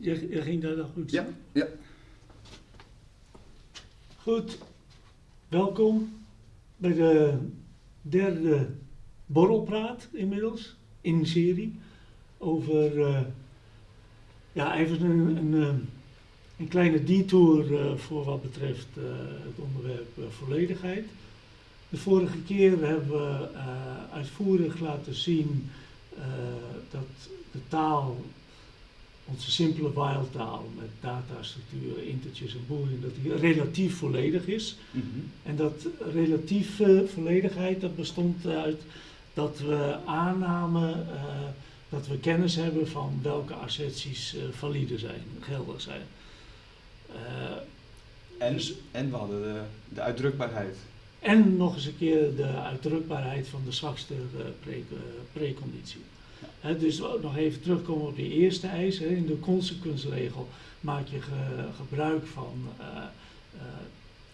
Je, ging daar nog goed Ja, ja. Goed, welkom bij de derde borrelpraat inmiddels in de serie over, eh, ja, even een, een, eh, een kleine detour eh, voor wat betreft het onderwerp volledigheid. De vorige keer hebben we uitvoerig laten zien dat de taal, onze simpele while-taal met datastructuren, integers en boolean, dat die relatief volledig is. Mhm. En dat relatieve volledigheid, dat bestond uit dat we aannamen eh, dat we kennis hebben van welke asserties eh, valide zijn, geldig zijn. Eh, En, Dus- en we hadden de, de uitdrukbaarheid. en nog eens een keer de uitdrukbaarheid van de zwakste pre- preconditie. Dus nog even terugkomen op die eerste eis. In de consequensregel maak je ge- gebruik van eh,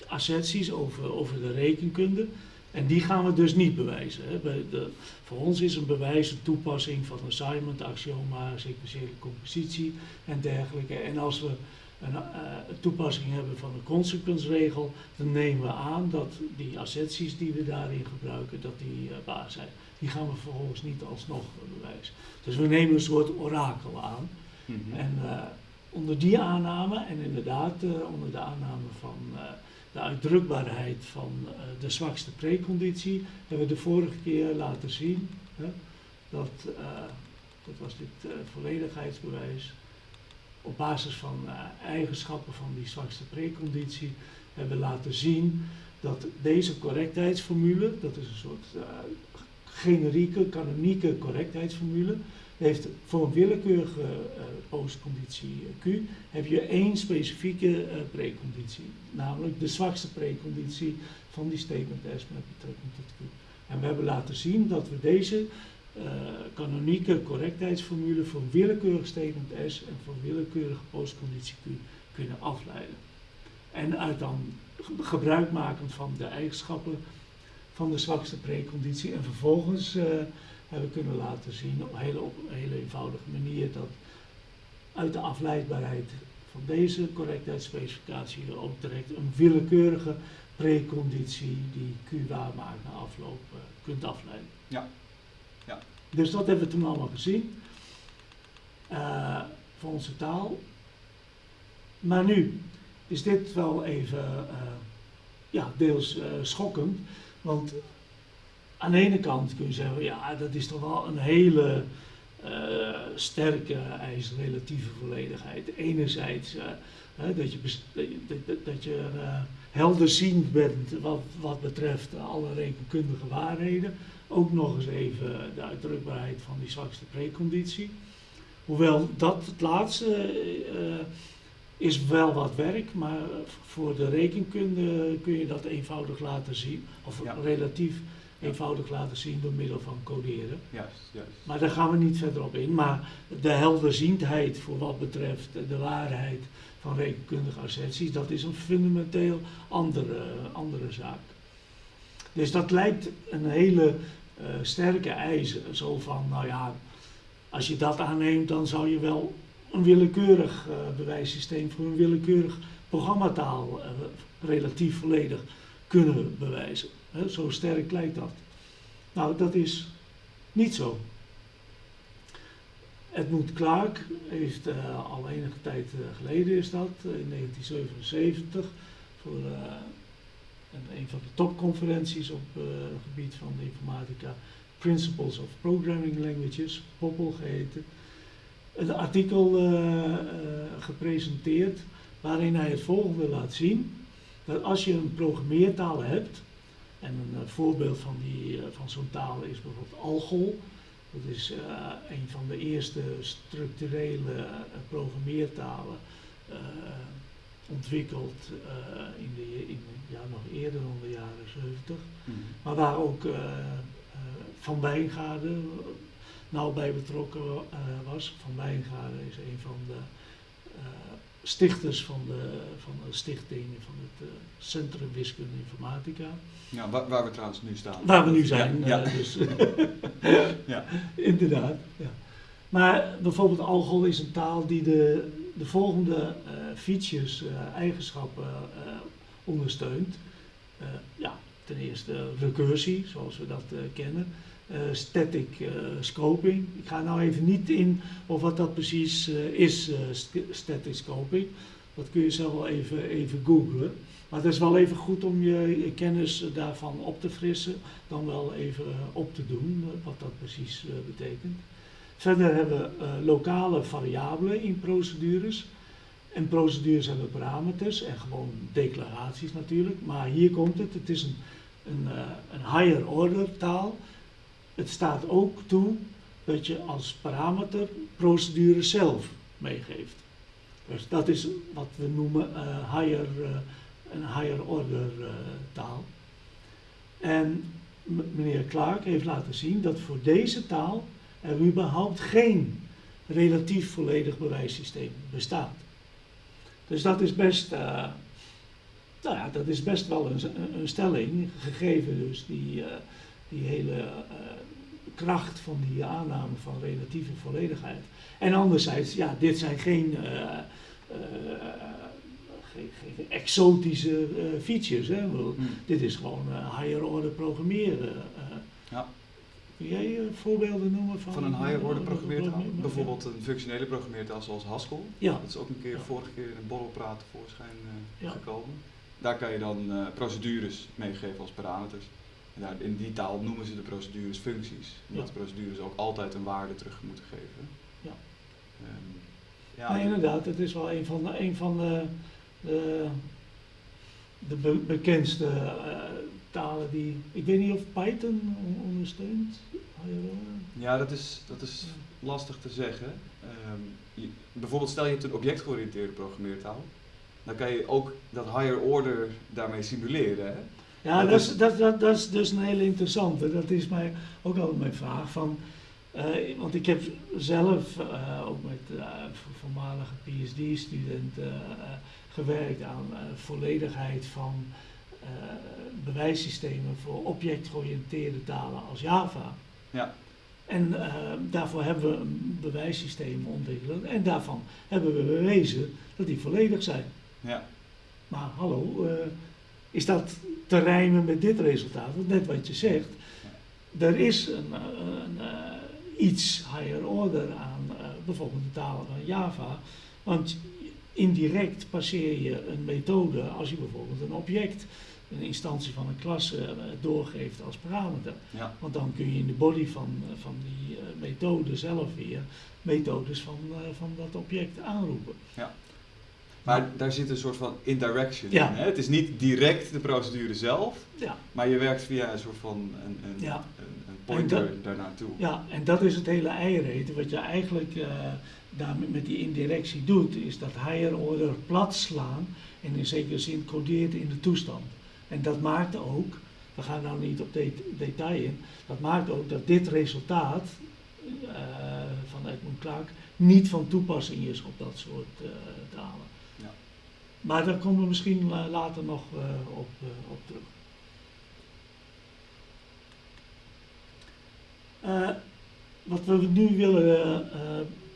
asserties over, over de rekenkunde. En die gaan we dus niet bewijzen. De, voor ons is een bewijs een toepassing van assignment, axioma, sequentiële compositie en dergelijke. En als we een, eh, toepassing hebben van een consequensregel, dan nemen we aan dat die asserties die we daarin gebruiken, dat die waar zijn. Die gaan we vervolgens niet alsnog bewijzen. Dus we nemen een soort orakel aan. Mhm. En eh, onder die aanname, en inderdaad eh, onder de aanname van eh, de uitdrukbaarheid van de zwakste preconditie, hebben we de vorige keer laten zien hè, dat, dat was dit volledigheidsbewijs, op basis van eigenschappen van die zwakste preconditie, hebben we laten zien dat deze correctheidsformule, dat is een soort generieke, kanonieke correctheidsformule, heeft voor een willekeurige eh, postconditie eh, Q heb je één specifieke eh, preconditie, namelijk de zwakste preconditie van die statement S met betrekking tot Q. En we hebben laten zien dat we deze kanonieke correctheidsformule voor willekeurig statement S en voor willekeurige postconditie Q kunnen afleiden. En uit dan ge- gebruik maken van de eigenschappen van de zwakste preconditie en vervolgens eh, hebben we kunnen laten zien op een hele, op een hele eenvoudige manier dat uit de afleidbaarheid van deze correctheidsspecificatie je ook direct een willekeurige preconditie die Q waar maakt na afloop eh, kunt afleiden. Ja. Ja. Dus dat hebben we toen allemaal gezien eh, voor onze taal. Maar nu is dit wel even ja, deels schokkend, want aan de ene kant kun je zeggen, ja, dat is toch wel een hele eh, sterke eis, relatieve volledigheid. Enerzijds eh, dat je, dat je, eh, helderziend bent wat, wat betreft alle rekenkundige waarheden. Ook nog eens even de uitdrukbaarheid van die zwakste preconditie. Hoewel dat het laatste is wel wat werk, maar voor de rekenkunde kun je dat eenvoudig laten zien, of Ja. relatief Ja. eenvoudig laten zien door middel van coderen. Juist, juist. Maar daar gaan we niet verder op in. Maar de helderziendheid voor wat betreft de waarheid van rekenkundige asserties, dat is een fundamenteel andere, andere zaak. Dus dat lijkt een hele eh, sterke eis. Zo van, nou ja, als je dat aanneemt, dan zou je wel een willekeurig eh, bewijssysteem voor een willekeurig programmataal eh, relatief volledig kunnen bewijzen. Zo sterk lijkt dat. Nou, dat is niet zo. Edmund Clark heeft eh, al enige tijd geleden is dat, in 1977, voor een, van de topconferenties op het gebied van de informatica, Principles of Programming Languages, POPL geheten, een artikel eh, eh, gepresenteerd waarin hij het volgende laat zien. Dat als je een programmeertaal hebt, en een eh, voorbeeld van, die, van zo'n taal is bijvoorbeeld Algol. Dat is een van de eerste structurele programmeertalen ontwikkeld in de, in, ja, nog eerder dan de jaren 70. Mhm. Maar waar ook Van Wijngaarden nauw bij betrokken eh, was. Van Wijngaarden is een van de eh, stichters van de, van de stichting van het eh, Centrum Wiskunde Informatica. Ja, waar, waar we trouwens nu staan. Waar we nu zijn. Ja, ja. dus, Ja. inderdaad. Ja. Maar bijvoorbeeld Algol is een taal die de, de volgende eh, features, eigenschappen ondersteunt. Ja, ten eerste recursie, zoals we dat kennen. Eh, static eh, scoping. Ik ga nou even niet in of wat dat precies eh, is, st- static scoping. Dat kun je zelf wel even, even googlen. Maar het is wel even goed om je, kennis daarvan op te frissen, dan wel even op te doen, wat dat precies betekent. Verder hebben we lokale variabelen in procedures. En procedures hebben parameters en gewoon declaraties natuurlijk. Maar hier komt het, het is een, een, een higher order taal. Het staat ook toe dat je als parameter procedure zelf meegeeft. Dus dat is wat we noemen eh, higher, eh, een higher order eh, taal. En meneer Clark heeft laten zien dat voor deze taal er überhaupt geen relatief volledig bewijssysteem bestaat. Dus dat is best, nou ja, dat is best wel een, een stelling, gegeven dus die, die hele kracht van die aanname van relatieve volledigheid. En anderzijds, ja, dit zijn geen, eh, eh, geen, geen exotische eh, features. Hè? Bedoel, Hmm. Dit is gewoon eh, higher order programmeren. eh. Ja. Kun jij eh, voorbeelden noemen van, Van een higher order eh, programmeertaal. programme- Bijvoorbeeld een functionele programmeertaal zoals Haskell. Ja, Dat is ook een keer Ja. vorige keer in een borrelpraat tevoorschijn eh, Ja. gekomen. Daar kan je dan eh, procedures meegeven als parameters. Daar, in die taal noemen ze de procedures functies. Omdat Ja. de procedures ook altijd een waarde terug moeten geven. Ja. Ehm, ja, inderdaad. Het is wel een van de, een van de, de, de be- bekendste eh, talen die... Ik weet niet of Python on- ondersteunt. Order. ja, dat is, dat is lastig te zeggen. Ehm, je- bijvoorbeeld stel je hebt een objectgeoriënteerde programmeertaal. Dan kan je ook dat higher order daarmee simuleren. Hè? Ja, Dat dat is- dat, dat, dat is dus een hele interessante. Dat is mij ook altijd mijn vraag. Van, eh, want ik heb zelf eh, ook met eh, vo- voormalige PhD-studenten gewerkt aan volledigheid van bewijssystemen voor objectgeoriënteerde talen als Java. Ja. En daarvoor hebben we een bewijssysteem ontwikkeld en daarvan hebben we bewezen dat die volledig zijn. Ja. Maar hallo, is dat te rijmen met dit resultaat? Want net wat je zegt, er is een, eh, een, eh, iets higher order aan eh, bijvoorbeeld de talen van Java. Want indirect passeer je een methode als je bijvoorbeeld een object, een instantie van een klasse, doorgeeft als parameter. Ja. Want dan kun je in de body van, van die methode zelf weer methodes van, van dat object aanroepen. Maar daar zit een soort van indirection Ja. in. Hè? Het is niet direct de procedure zelf, Ja, maar je werkt via een soort van een, een, Ja. een, een pointer daarnaartoe. Ja, en dat is het hele eiereten. Wat je eigenlijk eh daarmee met die indirectie doet, is dat higher order plat slaan en in zekere zin codeert in de toestand. En dat maakt ook, we gaan nou niet op det- detail in, dat maakt ook dat dit resultaat eh, van Edmund Clark niet van toepassing is op dat soort eh, talen. Maar daar komen we misschien later nog eh, op, eh, op terug. Eh, wat we nu willen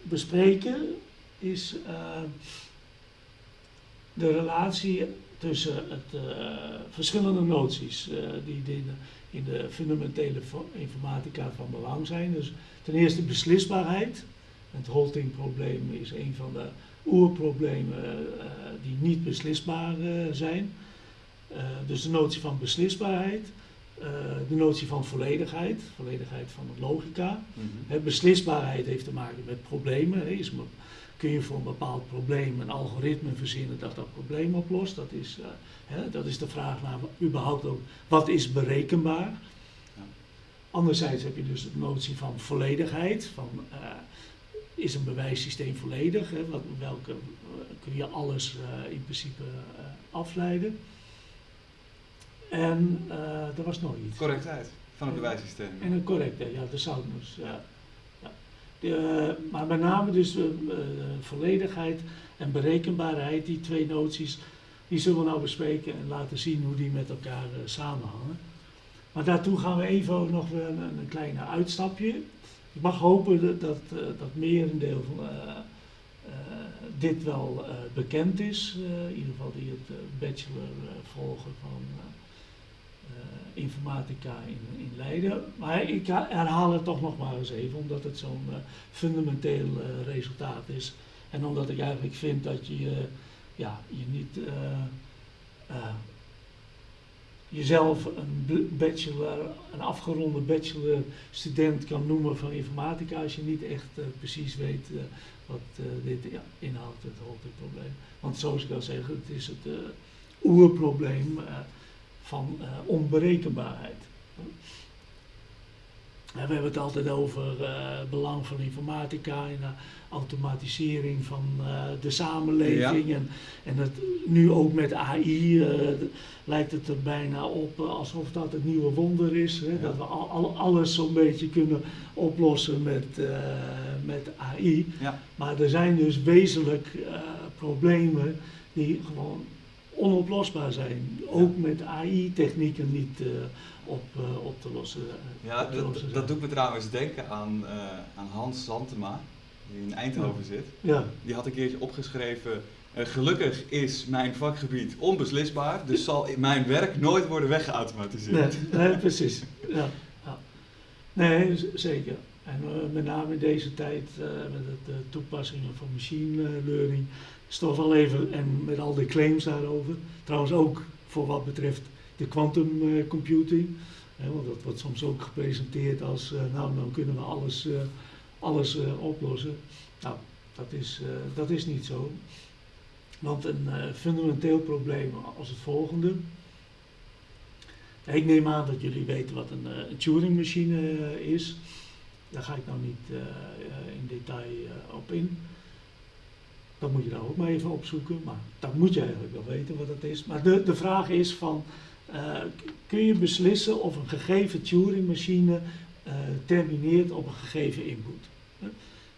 bespreken is de relatie tussen het, verschillende noties eh, die in de, fundamentele fo- informatica van belang zijn. Dus ten eerste beslisbaarheid. Het halting-probleem is een van de oerproblemen eh, die niet beslisbaar eh, zijn. Eh, dus de notie van beslisbaarheid. De notie van volledigheid, volledigheid van de logica. Mhm. Beslisbaarheid heeft te maken met problemen. Is, kun je voor een bepaald probleem een algoritme verzinnen dat dat probleem oplost? Dat is, hè, dat is de vraag naar überhaupt ook, wat is berekenbaar? Anderzijds heb je dus de notie van volledigheid. Van, is een bewijssysteem volledig? Hè? Wat, welke eh, kun je alles eh, in principe eh, afleiden? En eh er was nog iets. Correctheid van het bewijssysteem. En een correcte, ja, de soundness. Ja. Ja. De, maar met name dus volledigheid en berekenbaarheid, die twee noties, die zullen we nou bespreken en laten zien hoe die met elkaar samenhangen. Maar daartoe gaan we even nog een, een kleine uitstapje. Ik mag hopen dat, dat, uh, dat merendeel van dit wel bekend is. in ieder geval die het bachelor volgen van informatica in, in Leiden. Maar ik herhaal het toch nog maar eens even, omdat het zo'n fundamenteel resultaat is. En omdat ik eigenlijk vind dat je ja, je niet jezelf een bachelor, een afgeronde bachelor student kan noemen van informatica als je niet echt uh, precies weet uh, wat uh, dit ja, inhoudt, het hoofdprobleem. Want zoals ik al zeg, het is het oerprobleem van onberekenbaarheid. We hebben het altijd over het belang van informatica en automatisering van uh, de samenleving. En, en het, nu ook met AI uh, lijkt het er bijna op uh, alsof dat het nieuwe wonder is. Hè? Ja. Dat we al, al, alles zo'n beetje kunnen oplossen met, met AI. Ja. Maar er zijn dus wezenlijk problemen die gewoon onoplosbaar zijn. Ook met AI-technieken niet op, op te lossen. Ja, dat, dat doet me trouwens denken aan, aan Hans Santema die in Eindhoven zit, ja. die had een keertje opgeschreven. Gelukkig is mijn vakgebied onbeslisbaar, dus zal mijn werk nooit worden weggeautomatiseerd. Nee, nee precies. Ja, ja. Nee, zeker. En met name in deze tijd met de toepassingen van machine learning toch wel even, en met al die claims daarover, trouwens ook voor wat betreft de quantum computing, want dat wordt soms ook gepresenteerd als, nou dan kunnen we alles alles uh, oplossen. Nou, dat is, dat is niet zo. Want een fundamenteel probleem als het volgende. Ik neem aan dat jullie weten wat een, een Turing-machine is. Daar ga ik nou niet in detail op in. Dat moet je daar ook maar even opzoeken. Maar dat moet je eigenlijk wel weten wat dat is. Maar de, de vraag is van, kun je beslissen of een gegeven Turing-machine termineert op een gegeven input?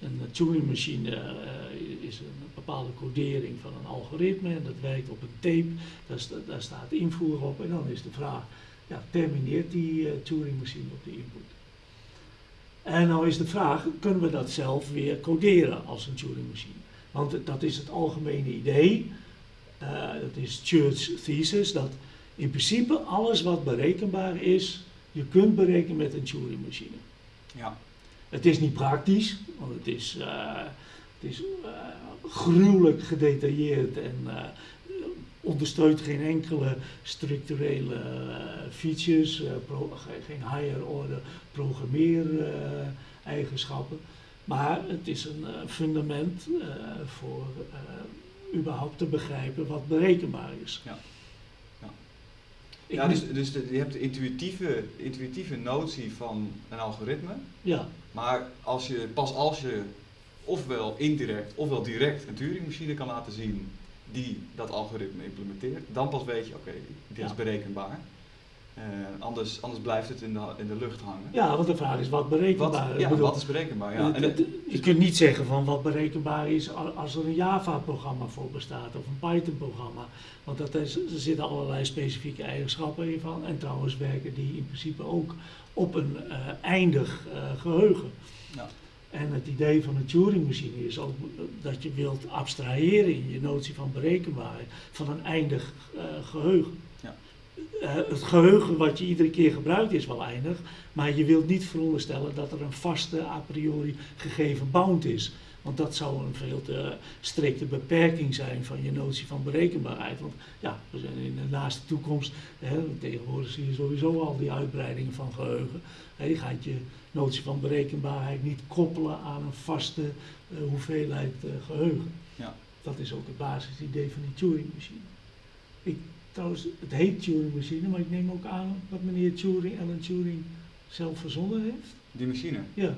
Een Turing-machine uh, is een bepaalde codering van een algoritme en dat werkt op een tape, daar, staat invoer op en dan is de vraag, ja, termineert die Turing-machine op de input? En nou is de vraag, kunnen we dat zelf weer coderen als een Turing-machine? Want dat is het algemene idee, uh, dat is Church thesis, dat in principe alles wat berekenbaar is, je kunt berekenen met een Turing-machine. Ja. Het is niet praktisch, want het is, uh, het is uh, gruwelijk gedetailleerd en ondersteunt geen enkele structurele features, pro, geen higher order programmeereigenschappen. Maar het is een fundament voor überhaupt te begrijpen wat berekenbaar is. Ja. Ja, dus, dus de, je hebt de intuïtieve, intuïtieve notie van een algoritme. Ja. Maar als je, pas als je ofwel indirect ofwel direct een Turing-machine kan laten zien die dat algoritme implementeert, dan pas weet je, oké, okay, dit is berekenbaar. Uh, anders, anders blijft het in de, in de lucht hangen. Ja, want de vraag is wat berekenbaar ja, bedoel, wat is berekenbaar? Ja. Het, je kunt niet zeggen van wat berekenbaar is als er een Java-programma voor bestaat of een Python-programma. Want dat is, er zitten allerlei specifieke eigenschappen in van. En trouwens werken die in principe ook op een uh, eindig uh, geheugen. Ja. En het idee van een Turing-machine is ook dat je wilt abstraheren in je notie van berekenbaarheid van een eindig geheugen. Uh, het geheugen wat je iedere keer gebruikt is wel eindig, maar je wilt niet veronderstellen dat er een vaste a priori gegeven bound is. Want dat zou een veel te strikte beperking zijn van je notie van berekenbaarheid. Want ja, we zijn in de naaste toekomst, hè, tegenwoordig zie je sowieso al die uitbreidingen van geheugen. Je gaat je notie van berekenbaarheid niet koppelen aan een vaste uh, hoeveelheid uh, geheugen. Ja. Dat is ook het basisidee van die Turing-machine. Trouwens, het heet Turing-machine, maar ik neem ook aan dat meneer Turing, Alan Turing, zelf verzonnen heeft. Die machine? Ja.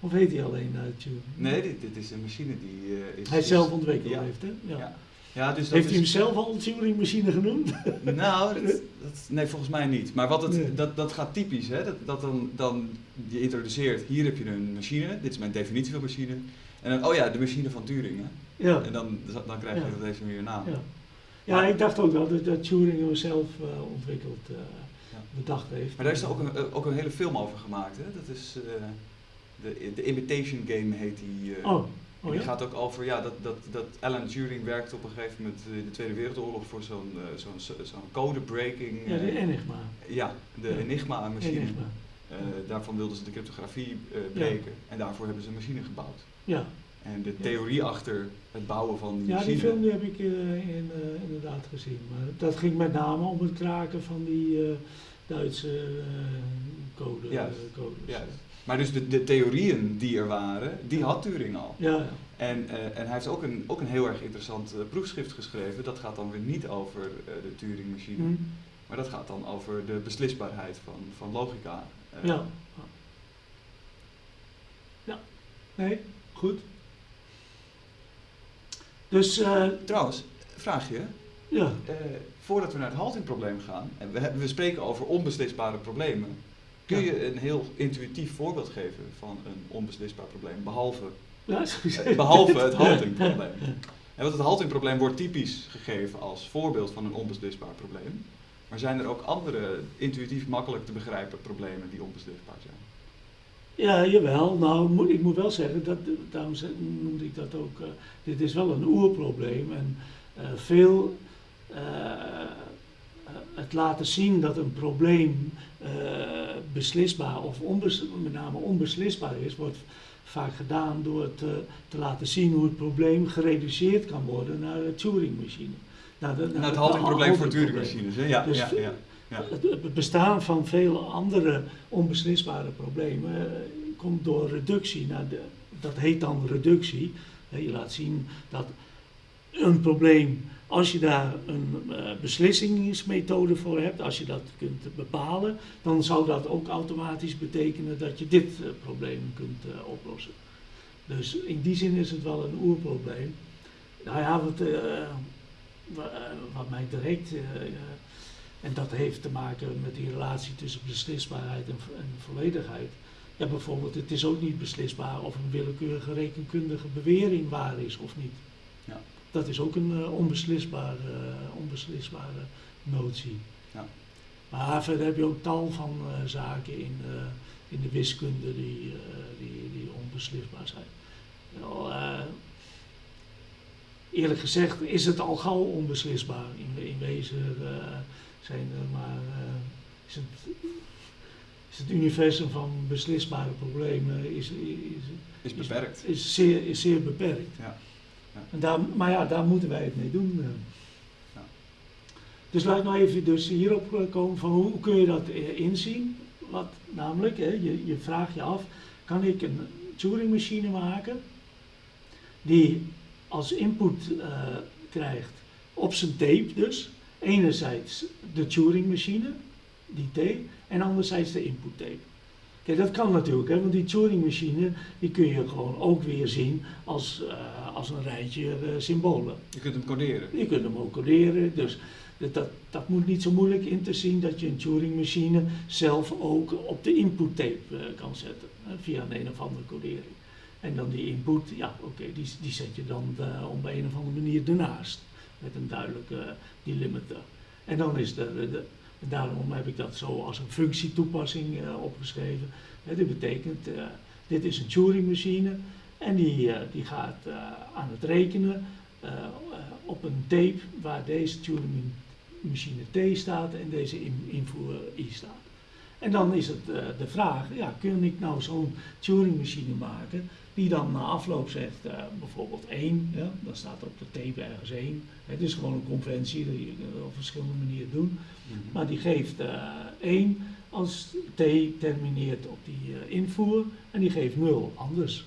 Of heet hij alleen uh, Turing? Nee, dit, dit, is een machine die uh, is... Hij zelf ontwikkeld ja. heeft, hè? Ja. ja. ja dus heeft hij hem zelf al een Turing-machine genoemd? nou, dat, dat, nee, volgens mij niet. Maar wat het, nee. dat, dat gaat typisch, hè? Dat, dat dan, dan je introduceert, hier heb je een machine, dit is mijn definitie van machine. En dan, oh ja, de machine van Turing, hè? Ja. En dan, dan krijg je dat deze weer naam. Ja. Ja, ik dacht ook wel dat, dat Turing hem zelf uh, ontwikkeld, uh, ja. bedacht heeft. Maar daar is er ook een, uh, ook een hele film over gemaakt, hè? Dat is, de, de Imitation Game heet die. eh, Oh, oh die ja? gaat ook over ja, dat, dat, dat Alan Turing werkte op een gegeven moment in de Tweede Wereldoorlog voor zo'n eh, zo'n zo'n codebreaking. Ja, de eh, Enigma. ja, de Ja. Enigma-machine. Enigma. Eh, daarvan wilden ze de cryptografie eh, breken en daarvoor hebben ze een machine gebouwd. Ja. En de Ja. theorie achter het bouwen van die ja, machine. die film die heb ik eh, in, eh, inderdaad gezien. Maar dat ging met name om het kraken van die eh, Duitse code, Juist, codes. Maar dus de, de theorieën die er waren, die had Turing al. Ja, ja. En, en hij heeft ook een, ook een heel erg interessant proefschrift geschreven. Dat gaat dan weer niet over de Turing-machine, Hm. maar dat gaat dan over de beslisbaarheid van, van logica. Ja. Ja. Nee, goed. Dus, eh, Trouwens, vraag je, ja. eh, voordat we naar het haltingprobleem gaan, en we, hebben- we spreken over onbeslisbare problemen, kun Ja. je een heel intuïtief voorbeeld geven van een onbeslisbaar probleem, behalve, ja eh, behalve het haltingprobleem? En want het haltingprobleem wordt typisch gegeven als voorbeeld van een onbeslisbaar probleem. Maar zijn er ook andere intuïtief makkelijk te begrijpen problemen die onbeslisbaar zijn? Ja, jawel. Nou, moet, ik moet wel zeggen, dat, daarom noemde ik dat ook. eh, dit is wel een oerprobleem. En eh, veel. eh, het laten zien dat een probleem beslisbaar of onbes, met name onbeslisbaar is, wordt vaak gedaan door het, eh, te laten zien hoe het probleem gereduceerd kan worden naar de Turing-machine. Naar, de, Nou, het haltingprobleem voor. Turing-machines, hè? Ja, Dus ja, ja. Het, bestaan van vele andere onbeslisbare problemen eh, komt door reductie. Dat heet dan reductie. Je laat zien dat een probleem, als je daar een eh, beslissingsmethode voor hebt, als je dat kunt bepalen, dan zou dat ook automatisch betekenen dat je dit eh, probleem kunt oplossen. Dus in die zin is het wel een oerprobleem. Nou ja, wat, wa- wat mij direct. En dat heeft te maken met die relatie tussen beslisbaarheid en, en volledigheid. Ja, bijvoorbeeld, het is ook niet beslisbaar of een willekeurige rekenkundige bewering waar is of niet. Ja. Dat is ook een eh, onbeslisbare, eh, onbeslisbare notie. Ja. Maar verder heb je ook tal van eh, zaken in, eh, in de wiskunde die, die, die onbeslisbaar zijn. Eh, eerlijk gezegd is het al gauw onbeslisbaar. In, in wezen zijn er maar. eh, is, het, is het universum van beslisbare problemen is, is, Is beperkt. is, zeer, is zeer beperkt. Ja. Ja. En daar, maar ja, daar moeten wij het mee doen. eh. Ja. Dus laat nou even dus hierop eh, komen van hoe kun je dat inzien? Wat namelijk, hè, je, je vraagt je af, kan ik een Turing-machine maken die als input krijgt op zijn tape dus, enerzijds de Turing-machine, die tape, en anderzijds de input tape. Kijk, dat kan natuurlijk, hè, want die Turing-machine die kun je gewoon ook weer zien als, eh, als een rijtje eh, symbolen. Je kunt hem coderen. Je kunt hem ook coderen, dus dat, dat, dat moet niet zo moeilijk in te zien dat je een Turing-machine zelf ook op de input tape eh, kan zetten, via een een of andere codering. En dan die input, ja oké, die, die zet je dan op een of andere manier ernaast, met een duidelijke eh, delimiter. En dan is de, daarom heb ik dat zo als een functietoepassing eh, opgeschreven. Hè, dit betekent, eh, dit is een Turing-machine en die, die gaat aan het rekenen op een tape waar deze Turing-machine T staat en deze in- invoer I staat. En dan is het de vraag, ja, kun ik nou zo'n Turing-machine maken die dan na afloop zegt eh, bijvoorbeeld 1, ja, dan staat er op de tape ergens 1. Het is gewoon een conventie, die je op verschillende manieren doen. Maar die geeft eh 1 als T termineert op die eh, invoer en die geeft 0 anders.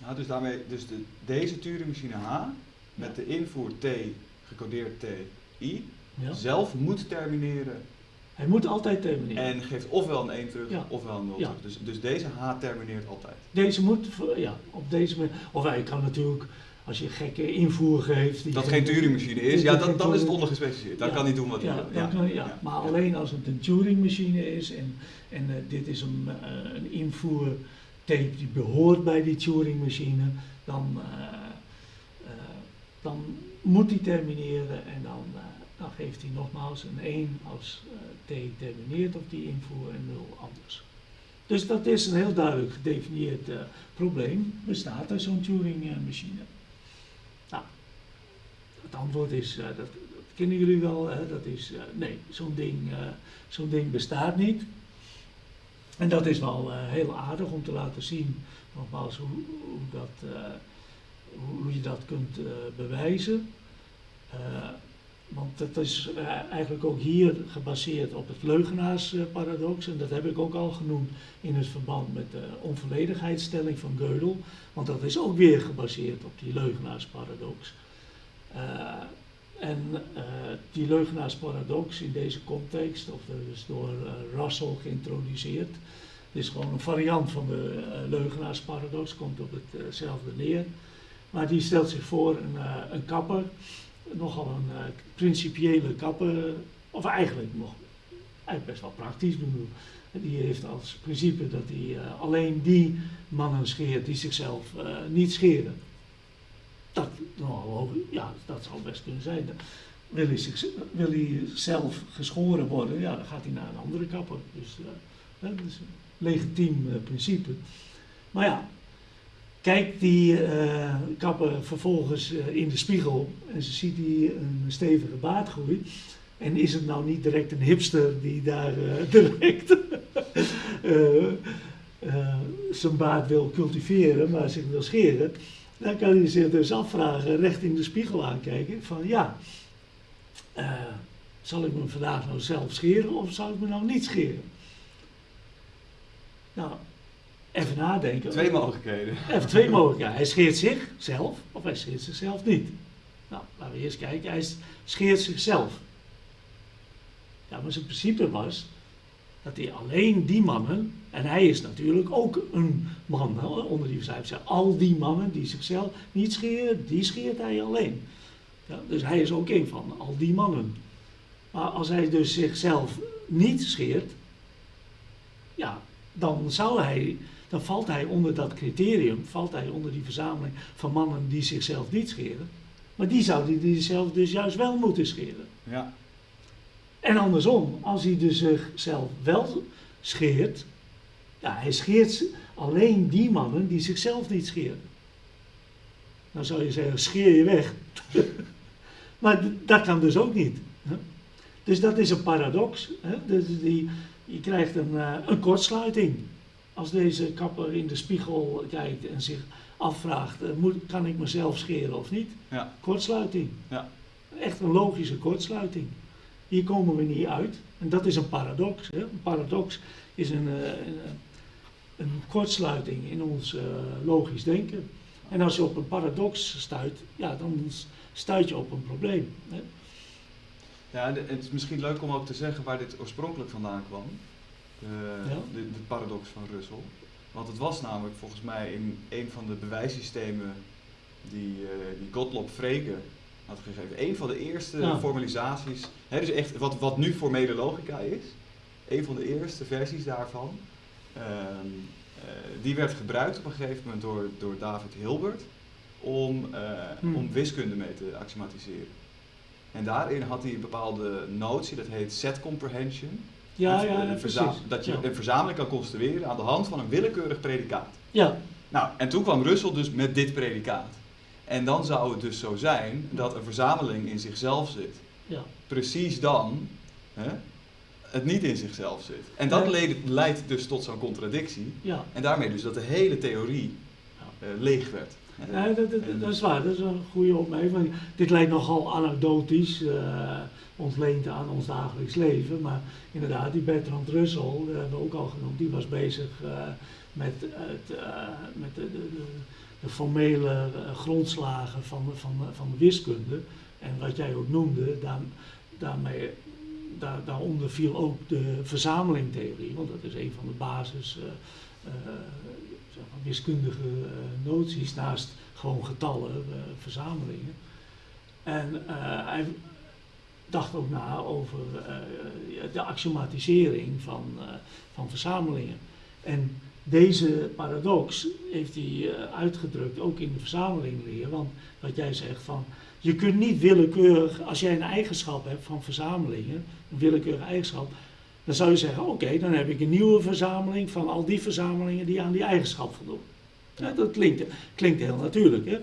Nou, dus daarmee, dus de, deze Turing-machine H met de invoer T, gecodeerd T, I, Ja. zelf moet termineren Hij moet altijd termineren. en geeft ofwel een 1 terug Ja. ofwel een 0 Ja. terug. Dus, dus deze H termineert altijd. Deze moet, ja, op deze manier. Of hij kan natuurlijk, als je gekke invoer geeft. die Dat geen- Turing-machine is, ja, dan, dan is het ondergespecificeerd. Dan Ja. kan hij doen wat hij Ja, wil. ja. maar alleen als het een Turing-machine is en, en eh, dit is een, eh, een invoertape die behoort bij die Turing-machine, dan, eh, dan moet hij termineren en dan, dan geeft hij nogmaals een 1 als eh, T termineert op die invoer en 0 anders. Dus dat is een heel duidelijk gedefinieerd probleem. Bestaat er zo'n Turing-machine? Nou, het antwoord is, dat, dat, kennen jullie wel, hè? dat is nee, zo'n ding, zo'n ding bestaat niet. En dat is wel heel aardig om te laten zien, nogmaals, hoe, hoe dat hoe je dat kunt bewijzen. Want het is eh, eigenlijk ook hier gebaseerd op het leugenaarsparadox. En dat heb ik ook al genoemd in het verband met de onvolledigheidsstelling van Gödel. Want dat is ook weer gebaseerd op die leugenaarsparadox. Uh, en uh, die leugenaarsparadox in deze context, of dus door Russell geïntroduceerd, is gewoon een variant van de leugenaarsparadox, komt op hetzelfde neer. Maar die stelt zich voor een, een kapper nogal een uh, principiële kapper, of eigenlijk nog eigenlijk best wel praktisch bedoel. Die heeft als principe dat hij uh, alleen die mannen scheert die zichzelf niet scheren. Dat, nou, ja, dat zou best kunnen zijn. Wil hij, zich, wil hij zelf geschoren worden, ja, dan gaat hij naar een andere kapper. Dus dat is een legitiem principe. Maar ja, kijkt die uh, kapper vervolgens uh, in de spiegel en ze ziet die een stevige baardgroei. En is het nou niet direct een hipster die daar uh, direct zijn baard wil cultiveren, maar zich wil scheren? Dan kan hij zich dus afvragen, recht in de spiegel aankijken, van ja, zal ik me vandaag nou zelf scheren of zal ik me nou niet scheren? Nou, even nadenken. Twee mogelijkheden. Even twee mogelijkheden. Hij scheert zichzelf of hij scheert zichzelf niet. Nou, laten we eerst kijken. Hij scheert zichzelf. Ja, maar zijn principe was dat hij alleen die mannen, en hij is natuurlijk ook een man onder die zijn al die mannen die zichzelf niet scheren, die scheert hij alleen. Ja, dus hij is ook een van al die mannen. Maar als hij dus zichzelf niet scheert, ja, dan zou hij dan valt hij onder dat criterium, valt hij onder die verzameling van mannen die zichzelf niet scheren. Maar die zouden die zichzelf dus juist wel moeten scheren. Ja. En andersom, als hij dus zichzelf wel scheert, ja, hij scheert alleen die mannen die zichzelf niet scheren. Dan zou je zeggen, scheer je weg. maar dat kan dus ook niet. Dus dat is een paradox. Hè? Dus die, je krijgt een, uh, een kortsluiting als deze kapper in de spiegel kijkt en zich afvraagt, uh, moet, kan ik mezelf scheren of niet? Ja. Kortsluiting. Ja. Echt een logische kortsluiting. Hier komen we niet uit. En dat is een paradox. Hè? Een paradox is een, uh, een, een, kortsluiting in ons uh, logisch denken. En als je op een paradox stuit, ja, dan stuit je op een probleem. Hè? Ja, het is misschien leuk om ook te zeggen waar dit oorspronkelijk vandaan kwam. Eh, de, de, paradox van Russell. Want het was namelijk volgens mij in een van de bewijssystemen die, uh, die Gottlob Frege had gegeven. Een van de eerste formalisaties, hè, dus echt wat, wat nu formele logica is, een van de eerste versies daarvan, uh, die werd gebruikt op een gegeven moment door, door David Hilbert om, hmm. om wiskunde mee te axiomatiseren. En daarin had hij een bepaalde notie, dat heet set comprehension. Ja, ja, ja Dat je een verzameling kan construeren aan de hand van een willekeurig predicaat. Ja. Nou, en toen kwam Russell dus met dit predicaat. En dan zou het dus zo zijn dat een verzameling in zichzelf zit. Ja. Precies dan hè, het niet in zichzelf zit. En dat leidt, dus tot zo'n contradictie. Ja. En daarmee dus dat de hele theorie uh, leeg werd. Ja, dat, dat, is waar, dat is een goede opmerking. Dit lijkt nogal anekdotisch. Uh, ontleend aan ons dagelijks leven. Maar inderdaad, die Bertrand Russell, dat hebben we ook al genoemd, die was bezig uh, met, het, uh, met de, de, de, formele uh, grondslagen van, van, van de wiskunde. En wat jij ook noemde, daar, daarmee, daar, daaronder viel ook de verzamelingtheorie, want dat is een van de basis wiskundige noties naast gewoon getallen, verzamelingen. En hij, dacht ook na over de axiomatisering van, van verzamelingen. En deze paradox heeft hij uitgedrukt ook in de verzamelingleer. Want wat jij zegt van, je kunt niet willekeurig, als jij een eigenschap hebt van verzamelingen, een willekeurige eigenschap, Dan zou je zeggen, oké, dan heb ik een nieuwe verzameling van al die verzamelingen die aan die eigenschap voldoen. Ja, dat klinkt, klinkt heel natuurlijk. Hè?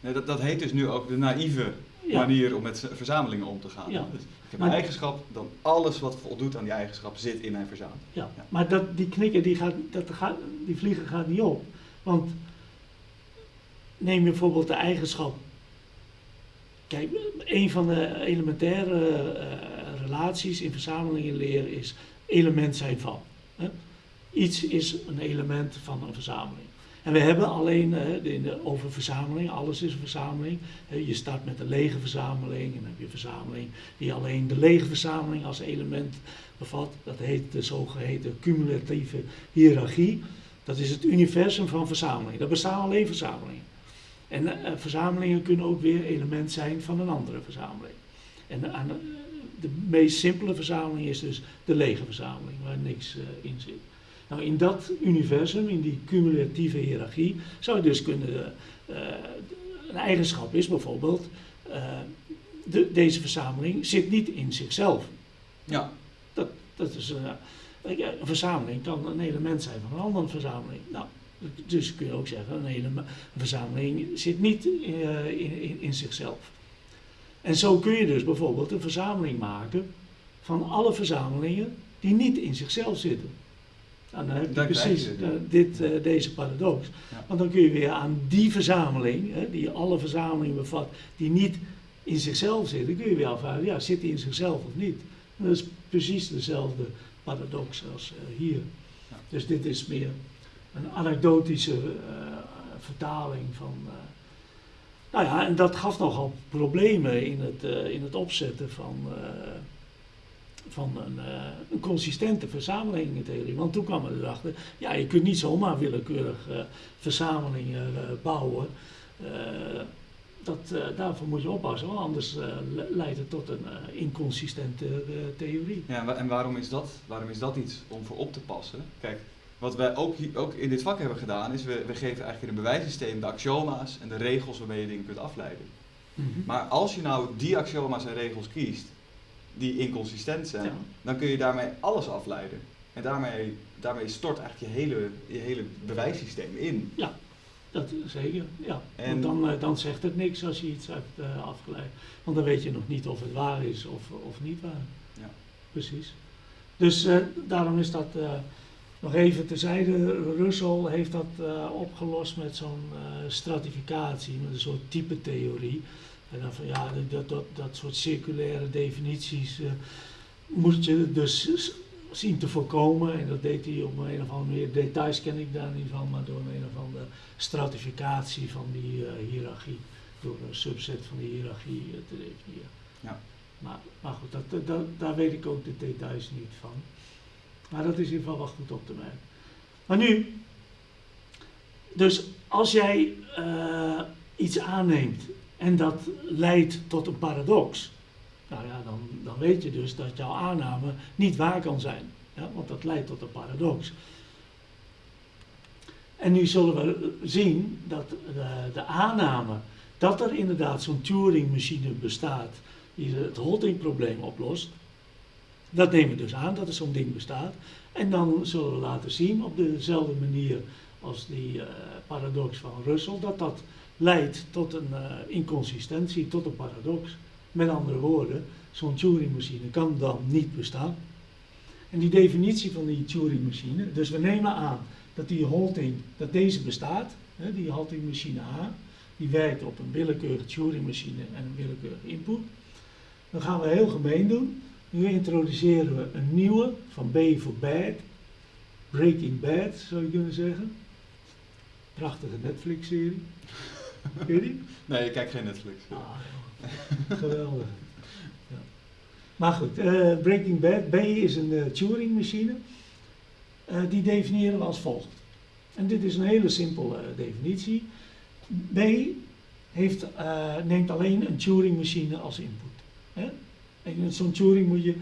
Nee, dat, dat heet dus nu ook de naïeve Ja. manier om met verzamelingen om te gaan. Ja. Dus ik heb Maar- een eigenschap, dan alles wat voldoet aan die eigenschap zit in mijn verzameling. Ja, Ja. maar dat, die knikker, die, gaat, dat gaat, die vlieger gaat niet op. Want neem je bijvoorbeeld de eigenschap. Kijk, een van de elementaire eh, relaties in verzamelingenleer is element zijn van. Hè? Iets is een element van een verzameling. En we hebben alleen in de, over verzameling, alles is een verzameling. Je start met een lege verzameling en dan heb je een verzameling die alleen de lege verzameling als element bevat. Dat heet de zogeheten cumulatieve hiërarchie. Dat is het universum van verzamelingen. Dat bestaan alleen verzamelingen. En eh, verzamelingen kunnen ook weer element zijn van een andere verzameling. En aan, eh, de meest simpele verzameling is dus de lege verzameling, waar niks eh, in zit. Nou, in dat universum, in die cumulatieve hiërarchie, zou je dus kunnen. eh, een eigenschap is bijvoorbeeld. eh, de, deze verzameling zit niet in zichzelf. Ja, Dat is eh, ja, een verzameling kan een element zijn van een andere verzameling. Nou, dus kun je ook zeggen, een, een verzameling zit niet in, in, in zichzelf. En zo kun je dus bijvoorbeeld een verzameling maken van alle verzamelingen die niet in zichzelf zitten. Nou, dan heb je precies het, eh, dit, eh, deze paradox. Ja. Want dan kun je weer aan die verzameling, hè, die alle verzamelingen bevat, die niet in zichzelf zitten, kun je weer afvragen, ja, zit die in zichzelf of niet? En dat is precies dezelfde paradox als eh, hier. Ja. Dus dit is meer een anekdotische vertaling van. Nou ja, en dat gaf nogal problemen in het, eh, in het opzetten van, eh, van een, eh, een consistente verzamelingentheorie. Want toen kwam we erachter, ja, je kunt niet zomaar willekeurig verzamelingen bouwen. Dat, daarvoor moet je oppassen, anders le- leidt het tot een inconsistente theorie. Ja, en waarom is, dat, waarom is dat iets om voor op te passen? Kijk, wat wij ook, ook in dit vak hebben gedaan, is we, we geven eigenlijk in een bewijssysteem de axioma's en de regels waarmee je dingen kunt afleiden. Maar als je nou die axioma's en regels kiest, die inconsistent zijn, Ja. dan kun je daarmee alles afleiden. En daarmee, daarmee stort eigenlijk je hele, je hele bewijssysteem in. Dat zeker, ja. En- Want dan, eh, dan zegt het niks als je iets hebt eh, afgeleid. Want dan weet je nog niet of het waar is of, of niet waar. Ja. Precies. Dus eh, daarom is dat nog even terzijde. Russell heeft dat eh, opgelost met zo'n eh, stratificatie, met een soort type theorie. En dan van ja, dat, dat, dat soort circulaire definities eh, moet je dus zien te voorkomen. En dat deed hij op een of andere manier. Details ken ik daar niet van, maar door een of andere stratificatie van die hiërarchie. Door een subset van die hiërarchie te definiëren. Ja. Maar, maar goed, dat, dat- daar weet ik ook de details niet van. Maar dat is in goed op te merken. Maar nu, dus als jij eh, iets aanneemt en dat leidt tot een paradox, nou ja, dan, dan weet je dus dat jouw aanname niet waar kan zijn. Ja, want dat leidt tot een paradox. En nu zullen we zien dat de, de aanname dat er inderdaad zo'n Turing-machine bestaat die het Hotting-probleem oplost, dat nemen we dus aan dat er zo'n ding bestaat. En dan zullen we laten zien op dezelfde manier als die eh, paradox van Russell, dat dat leidt tot een eh, inconsistentie, tot een paradox. Met andere woorden, zo'n Turing-machine kan dan niet bestaan. En die definitie van die Turing-machine, dus we nemen aan dat die Holting, dat deze bestaat, hè, die Holting-machine A, die werkt op een willekeurige Turing-machine en een willekeurige input. Dan gaan we heel gemeen doen. Nu introduceren we een nieuwe van B voor Bad. Breaking Bad zou je kunnen zeggen. Prachtige Netflix-serie. Ken je die? Nee, ik kijk geen Netflix. Ah, geweldig. Ja. Maar goed, eh, Breaking Bad. B is een eh, Turing-machine. Eh, die definiëren we als volgt. En dit is een hele simpele definitie. B heeft, neemt alleen een Turing-machine als input. Hè? En zo'n Turing moet je,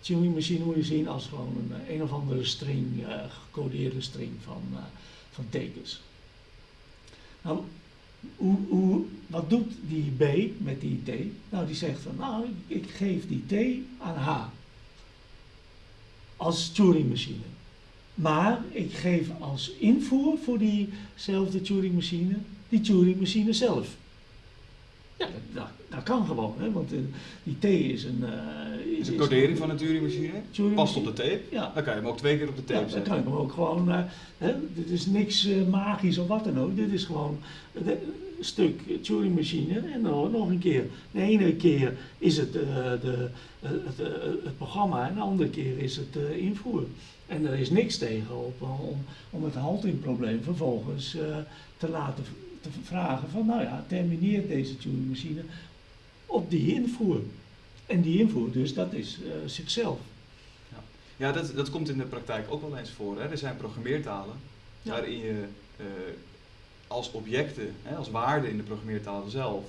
Turing-machine moet je zien als gewoon een, eh, een of andere string, eh, gecodeerde string van, eh, van tekens. Nou, wat doet die B met die T? Nou, die zegt van, nou, ik, ik geef die T aan H. als Turing-machine. Maar ik geef als invoer voor diezelfde Turing-machine die Turing-machine zelf. Ja, dat, dat, kan gewoon, hè, want eh, die T is een... eh, Is een codering van een Turing-machine. Turing- Past op de tape. Ja, Dan kan je hem ook twee keer op de tape ja, dan kan ik hem ook gewoon. eh, hè, dit is niks magisch of wat dan ook. Dit is gewoon een stuk Turing-machine. En dan nog een keer. De ene keer is het de, het, het programma en de andere keer is het invoer. En er is niks tegen op, om, om het haltingprobleem vervolgens te laten te vragen van nou ja, termineert deze Turing-machine op die invoer. En die invoer dus, dat is eh, zichzelf. Ja, dat, dat komt in de praktijk ook wel eens voor. Hè. Er zijn programmeertalen Ja. waarin je eh, als objecten, hè, als waarden in de programmeertaal zelf,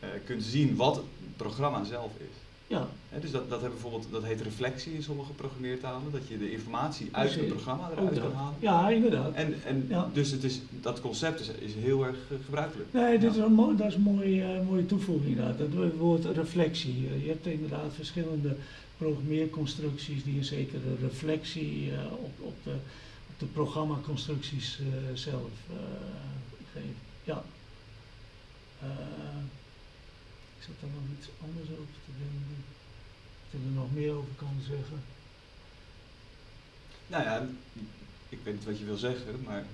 eh, kunt zien wat het programma zelf is. Ja, dus dat, dat, hebben bijvoorbeeld, dat heet reflectie in sommige programmeertalen, dat je de informatie uit het programma eruit kan halen. Ja, inderdaad. En, en Ja. dus het is, dat concept is, is heel erg eh, gebruikelijk. Nee, dit Ja. is een mooi, dat is een mooie, eh, mooie toevoeging inderdaad. Dat woord reflectie. Je hebt inderdaad verschillende programmeerconstructies die een zekere reflectie eh, op, op, de, op de programmaconstructies eh, zelf eh, geven. Ja. Eh, zat daar nog iets anders over te denken. Dat ik er nog meer over kan zeggen. Nou ja, ik weet niet wat je wil zeggen, maar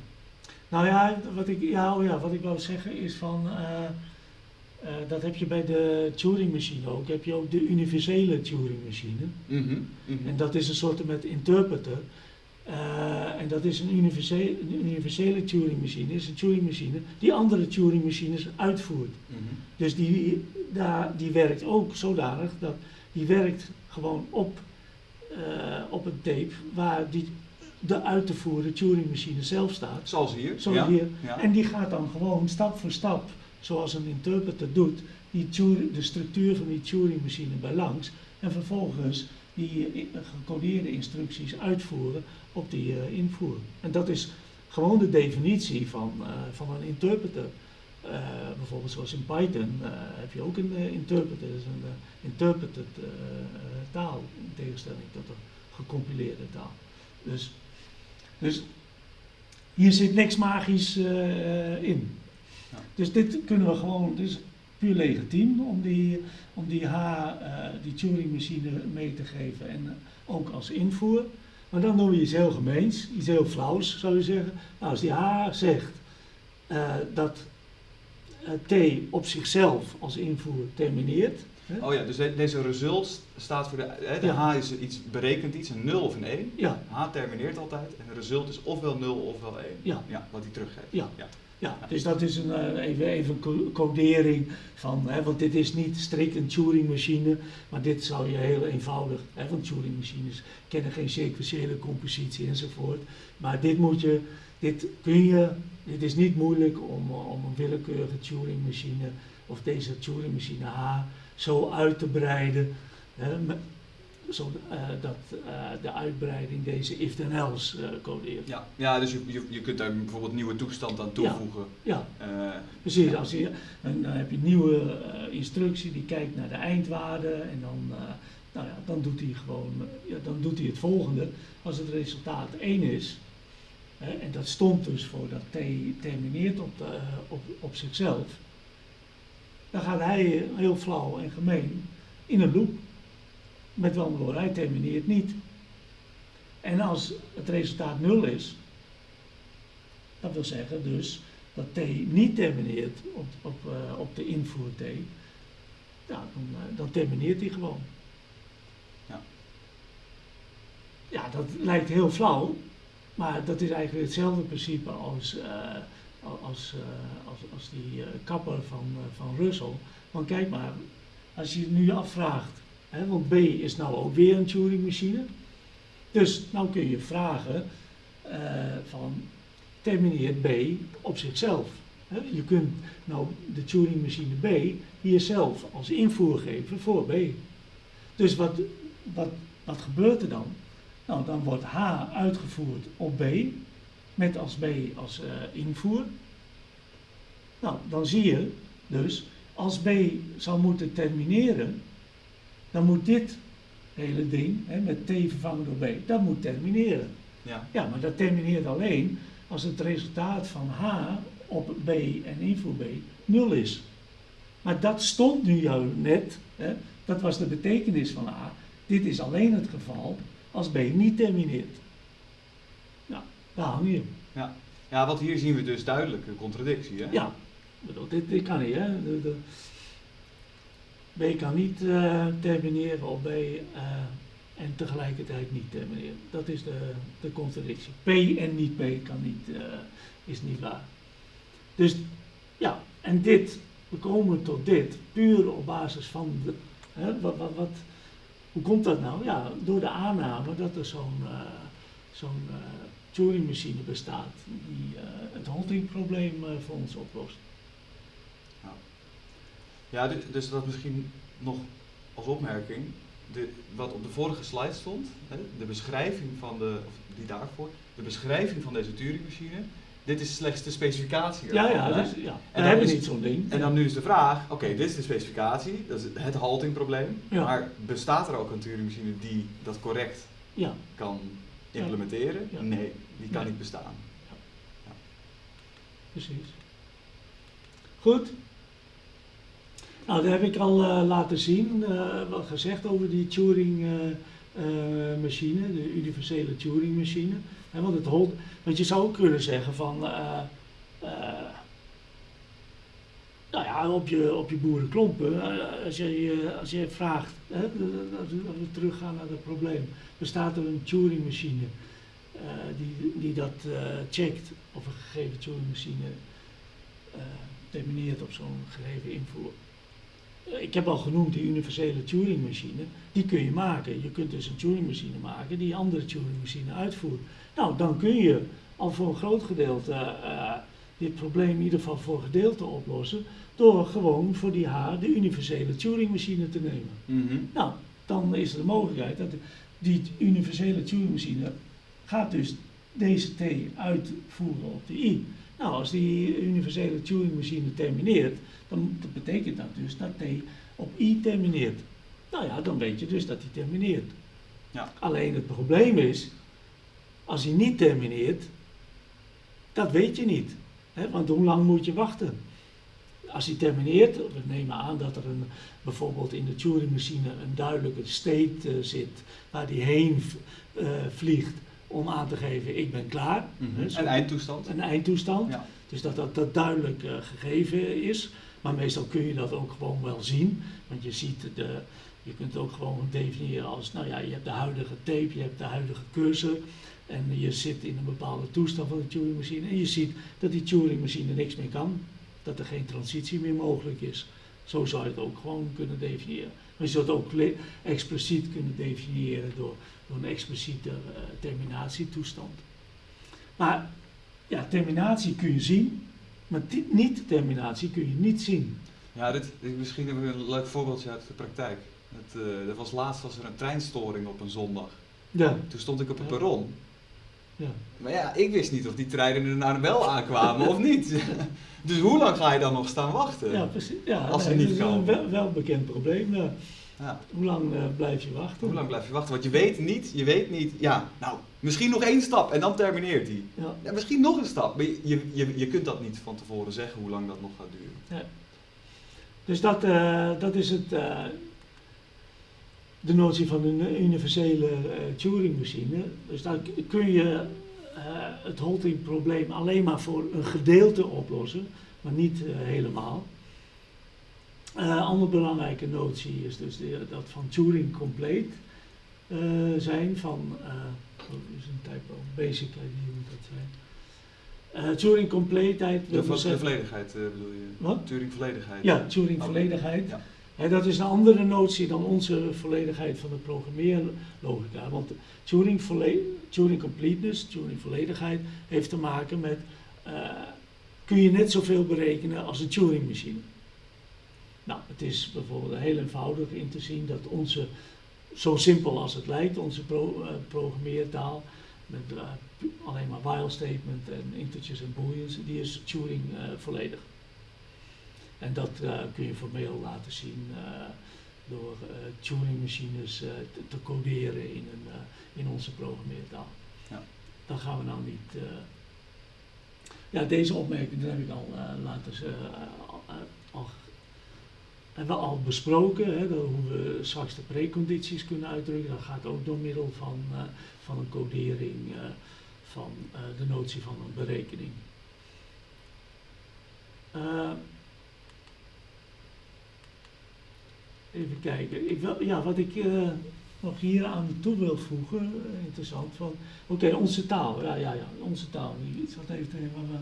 Nou ja, wat ik, ja, oh ja, wat ik wou zeggen is van, eh, eh, dat heb je bij de Turing-machine ook, heb je ook de universele Turing-machine. Mhm, mhm. En dat is een soort met interpreter. Eh, en dat is een universele, een universele Turing-machine, is een Turing-machine die andere Turing-machines uitvoert. Mhm. Dus die, daar, die werkt ook zodanig dat die werkt gewoon op, eh, op een tape waar die, de uit te voeren Turing-machine zelf staat. Zoals hier. Zoals ja. hier. Ja. En die gaat dan gewoon stap voor stap, zoals een interpreter doet, die Turing- de structuur van die Turing-machine bij langs. En vervolgens die gecodeerde instructies uitvoeren op die eh, invoer. En dat is gewoon de definitie van, eh, van een interpreter. Eh, bijvoorbeeld zoals in Python heb je ook een interpreter, dat is een interpreted taal, in tegenstelling tot een gecompileerde taal. Dus, dus hier zit niks magisch in. Ja. Dus dit kunnen we gewoon, dus puur legitiem om die, om die H, die Turing-machine mee te geven en ook als invoer. Maar dan doen we iets heel gemeens, iets heel flauws zou je zeggen. Nou, als die H zegt eh, dat eh, T op zichzelf als invoer termineert. Hè? Oh ja, dus de- deze result staat voor de. Hè, de Ja. H is iets, berekent iets, een 0 of een 1. Ja, H termineert altijd en de result is ofwel 0 ofwel 1. Ja. wat hij teruggeeft. Ja. Ja. Dus dat is een, eh, even, een co- codering van, hè, want dit is niet strikt een Turing-machine, maar dit zou je heel eenvoudig, hè, want Turing-machines kennen geen sequentiële compositie enzovoort, maar dit moet je, dit kun je, dit is niet moeilijk om, eh, om een willekeurige Turing-machine of deze Turing-machine H zo uit te breiden, hè, zo, eh, dat eh, de uitbreiding deze if-then-else eh, codeert. Ja, ja dus je, je, je kunt daar bijvoorbeeld nieuwe toestand aan toevoegen. Ja. Eh, Precies, Ja. als je, en dan heb je een nieuwe instructie die kijkt naar de eindwaarde en dan, nou ja, dan doet hij gewoon ja, dan doet hij het volgende. Als het resultaat 1 is, hè, en dat stond dus voor dat T termineert op, de, op, op zichzelf, dan gaat hij heel flauw en gemeen in een loop. Met woorden, hij termineert niet. En als het resultaat 0 is, dat wil zeggen dus dat T niet termineert op, op, eh, op de invoer T, ja, dan, eh, dan termineert hij gewoon. Ja. Ja, dat lijkt heel flauw, maar dat is eigenlijk hetzelfde principe als, eh, als, als, als die kapper van, van Russell. Want kijk maar, als je je nu afvraagt, want B is nou ook weer een Turing-machine, dus nou kun je vragen eh, van termineert B op zichzelf. Je kunt nou de Turing-machine B hier zelf als invoer geven voor B. Dus wat, wat, wat gebeurt er dan? Nou, dan wordt H uitgevoerd op B, met als B als eh, invoer. Nou, dan zie je dus, als B zou moeten termineren, dan moet dit hele ding, hè, met T vervangen door B, dat moet termineren. Ja. Ja, maar dat termineert alleen als het resultaat van H op B en invoer B 0 is. Maar dat stond nu jou net, hè, dat was de betekenis van A. Dit is alleen het geval als B niet termineert. Nou, daar hang je. Ja. ja, want hier zien we dus duidelijk een contradictie. Hè? Ja, ik bedoel, dit, dit kan niet, hè. De, de, B kan niet eh, termineren op B eh, en tegelijkertijd niet termineren. Dat is de, de contradictie. P en niet P kan niet, eh, is niet waar. Dus ja, en dit, we komen tot dit, puur op basis van, de, hè, wat, wat, wat, hoe komt dat nou? Ja, door de aanname dat er zo'n zo'n Turing-machine bestaat die het haltingprobleem voor ons oplost. Ja, dus, dus dat misschien nog als opmerking. De, wat op de vorige slide stond, hè, de beschrijving van de, of die daarvoor, de beschrijving van deze Turing-machine, dit is slechts de specificatie. Ja, ervan, ja, dus, ja. we dan hebben is- niet zo'n ding. En dan nu is de vraag, oké, dit is de specificatie, dat is het haltingprobleem, Ja. maar bestaat er ook een Turing-machine die dat correct Ja, kan implementeren? Ja. Nee, die kan Nee. niet bestaan. precies. Goed. Nou, dat heb ik al eh, laten zien, eh, wat gezegd over die Turing-machine, de universele Turing-machine. Want, het holt, want je zou ook kunnen zeggen van, eh, eh, nou ja, op je, op je boerenklompen, eh, als, je, als je vraagt, hè, als we teruggaan naar het probleem, bestaat er een Turing-machine eh, die, die dat eh, checkt of een gegeven Turing-machine eh, termineert op zo'n gegeven invoer. Ik heb al genoemd die universele Turing-machine, die kun je maken. Je kunt dus een Turing-machine maken die andere Turing-machine uitvoert. Nou, dan kun je al voor een groot gedeelte eh, dit probleem in ieder geval voor gedeelte oplossen, door gewoon voor die H de universele Turing-machine te nemen. Mhm. Nou, dan is er de mogelijkheid dat die universele Turing-machine gaat dus deze T uitvoeren op de I. Nou, als die universele Turing-machine termineert, dan dat betekent dat dus dat T op I termineert. Nou ja, dan weet je dus dat hij termineert. Ja. Alleen het probleem is, als hij niet termineert, dat weet je niet. Hè? Want hoe lang moet je wachten? Als hij termineert, we nemen aan dat er een, bijvoorbeeld in de Turing-machine een duidelijke state eh, zit waar hij heen eh, vliegt om aan te geven ik ben klaar. Mhm. Een eindtoestand. een eindtoestand. Ja. Dus dat dat, dat duidelijk eh, gegeven is. Maar meestal kun je dat ook gewoon wel zien. Want je ziet de, je kunt het ook gewoon definiëren als, nou ja, je hebt de huidige tape, je hebt de huidige cursor. En je zit in een bepaalde toestand van de Turing-machine. En je ziet dat die Turing-machine niks meer kan. Dat er geen transitie meer mogelijk is. Zo zou je het ook gewoon kunnen definiëren. Maar je zou het ook expliciet kunnen definiëren door, door een expliciete eh, terminatietoestand. Maar ja, terminatie kun je zien, maar ti- niet-terminatie kun je niet zien. Ja, dit, dit- misschien hebben we een leuk voorbeeldje uit de praktijk. Het, eh, er was laatst was er een treinstoring op een zondag. Ja, Toen stond ik op het perron. ja. Maar ja, ik wist niet of die treinen er nou wel aankwamen of niet. Dus hoe lang ga je dan nog staan wachten? ja precies. Ja, Als ze nee, niet dat is een komen. wel, wel bekend probleem. ja. Ja. Hoe lang eh, blijf je wachten? Hoe lang blijf je wachten? Want je weet niet, je weet niet, ja, nou, misschien nog één stap en dan termineert hij. Ja. Ja, misschien nog een stap. Maar je, je, je, kunt dat niet van tevoren zeggen hoe lang dat nog gaat duren. Dus dat, eh, dat is het, eh, de notie van een universele eh, Turing-machine. Dus dan k- kun je het Holting-probleem alleen maar voor een gedeelte oplossen, maar niet helemaal. Een andere belangrijke notie is dus de, dat van Turing compleet zijn van, is een typo, basic ID moet dat zijn. Eh, Turing compleetheid De, vo- de zeggen- volledigheid eh, bedoel je? Wat? Turing volledigheid. Ja, Turing volledigheid. Ja. Dat is een andere notie dan onze volledigheid van de programmeerlogica. Want Turing, volle- Turing completeness, Turing volledigheid, heeft te maken met eh, kun je net zoveel berekenen als een Turing machine. Nou, het is bijvoorbeeld heel eenvoudig in te zien dat onze, zo simpel als het lijkt, onze pro- eh, programmeertaal, met eh, alleen maar while statement en integers en booleans, die is Turing eh, volledig. En dat kun je formeel laten zien. door Turing-machines te, te, coderen in, een, in onze programmeertaal. Ja. Dat gaan we nou niet. ja, deze opmerking heb ik al laten al hebben we al besproken, hè, hoe we straks de precondities kunnen uitdrukken. Dat gaat ook door middel van, uh, van een codering uh, van uh, de notie van een berekening. even kijken. Ik ja, wat ik nog hier aan toe wil voegen, interessant, van oké, onze taal. Ja, ja, ja, onze taal. Iets wat heeft wat,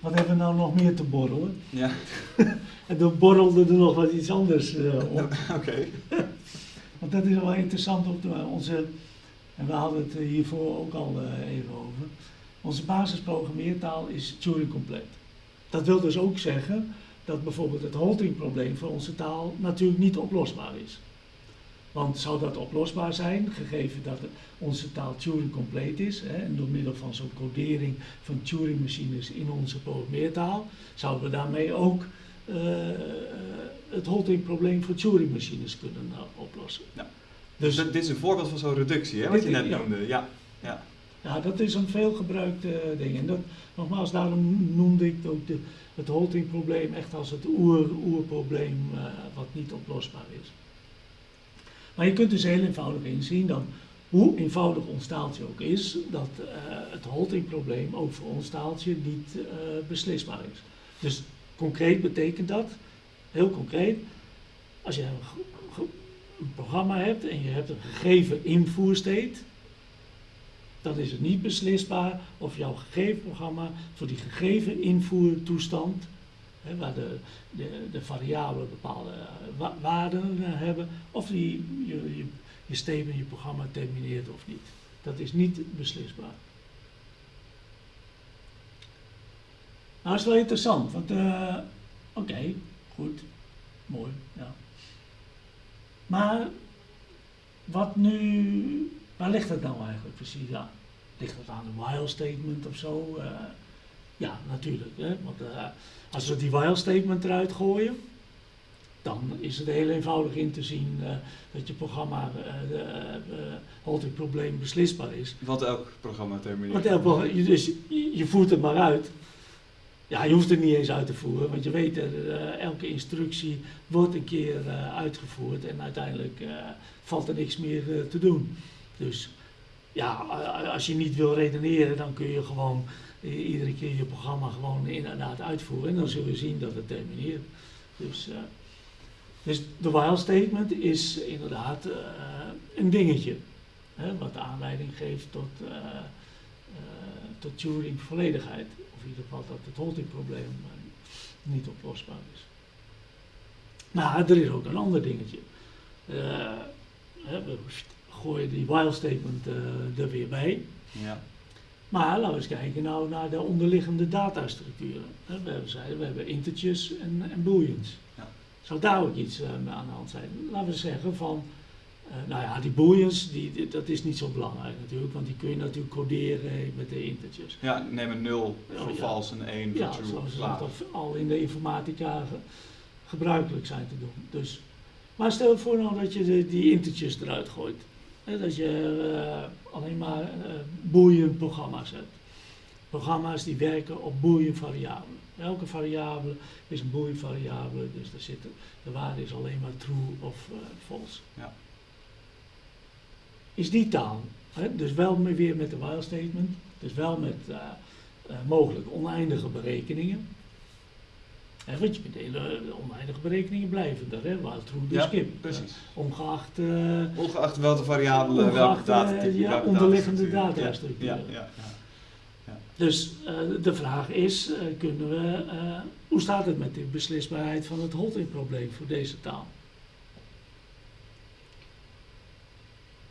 wat hebben we nou nog meer te borrelen? Ja. en toen borrelde er nog wat iets anders uh, op. Oké. Want dat is wel interessant op de, onze, en we hadden het hiervoor ook al uh, even over. Onze basisprogrammeertaal is Turing compleet. Dat wil dus ook zeggen dat bijvoorbeeld het halting-probleem voor onze taal natuurlijk niet oplosbaar is. Want zou dat oplosbaar zijn, gegeven dat onze taal Turing compleet is, hè, en door middel van zo'n codering van Turing-machines in onze programmeertaal, zouden we daarmee ook uh, het Holting-probleem voor Turing-machines kunnen uh, oplossen. Ja. Dus, dit is een voorbeeld van zo'n reductie, hè, wat je net noemde. Ja. Ja. ja, dat is een veelgebruikte ding. En dat, nogmaals, daarom noemde ik ook de, het Holting-probleem echt als het oer-oerprobleem uh, wat niet oplosbaar is. Maar je kunt dus heel eenvoudig inzien dat hoe eenvoudig ons taaltje ook is, dat uh, het haltingprobleem ook voor ons taaltje niet uh, beslisbaar is. Dus concreet betekent dat, heel concreet, als je een, programma hebt en je hebt een gegeven invoerstate, dan is het niet beslisbaar of jouw gegeven programma voor die gegeven invoertoestand waar de, de, variabelen bepaalde uh, waarden hebben, of die, je, je, statement, je programma termineert of niet. Dat is niet beslisbaar. Nou, dat is wel interessant, want uh, oké, goed, mooi, ja. Maar wat nu, waar ligt het nou eigenlijk precies aan? Ligt het aan een while statement of zo? Ja, natuurlijk. Hè? Want uh, als we die while statement eruit gooien, dan is het heel eenvoudig in te zien uh, dat je programma uh, uh, probleem beslisbaar is. Wat elk programma termineert. Want elk, dus je voert het maar uit. Ja, je hoeft het niet eens uit te voeren, want je weet, uh, elke instructie wordt een keer uh, uitgevoerd en uiteindelijk uh, valt er niks meer te doen. Dus ja, als je niet wil redeneren, dan kun je gewoon iedere keer je programma gewoon inderdaad uitvoeren. En dan zullen we zien dat het termineert. Dus, uh, dus de while statement is inderdaad uh, een dingetje. Hè, wat aanleiding geeft tot, uh, tot Turing volledigheid. Of in ieder geval dat het halting probleem niet oplosbaar is. Maar er is ook een ander dingetje. We gooien die while statement er weer bij. Ja. Maar laten we eens kijken nou naar de onderliggende datastructuren. We hebben, zeiden, we hebben integers en, en booleans. Ja. Zou daar ook iets uh, aan de hand zijn? Laten we zeggen van, uh, nou ja, die booleans, die, dat is niet zo belangrijk natuurlijk, want die kun je natuurlijk coderen met de integers. Ja, neem een 0 voor oh, en 1 voor ja, true. zoals dat al in de informatica ge, gebruikelijk zijn te doen. Dus, maar stel voor nou dat je de, die integers eruit gooit dat je uh, alleen maar uh, boolean programma's hebt. Programma's die werken op boolean variabelen. Elke variabele is een boolean variabele, dus daar zit, de waarde is alleen maar true of uh, false. Ja. Is die taal, hè, dus wel weer met de while statement, dus wel met mogelijk oneindige berekeningen, He, want je kunt hele oneindige berekeningen blijven er, hè, waar true dus ja, skip. Precies. Ongeacht, uh, ongeacht welke variabelen, welke data, uh, ja, onderliggende datastructuur. Ja, ja, ja, ja, Dus de vraag is, kunnen we, hoe staat het met de beslisbaarheid van het Holting-probleem voor deze taal?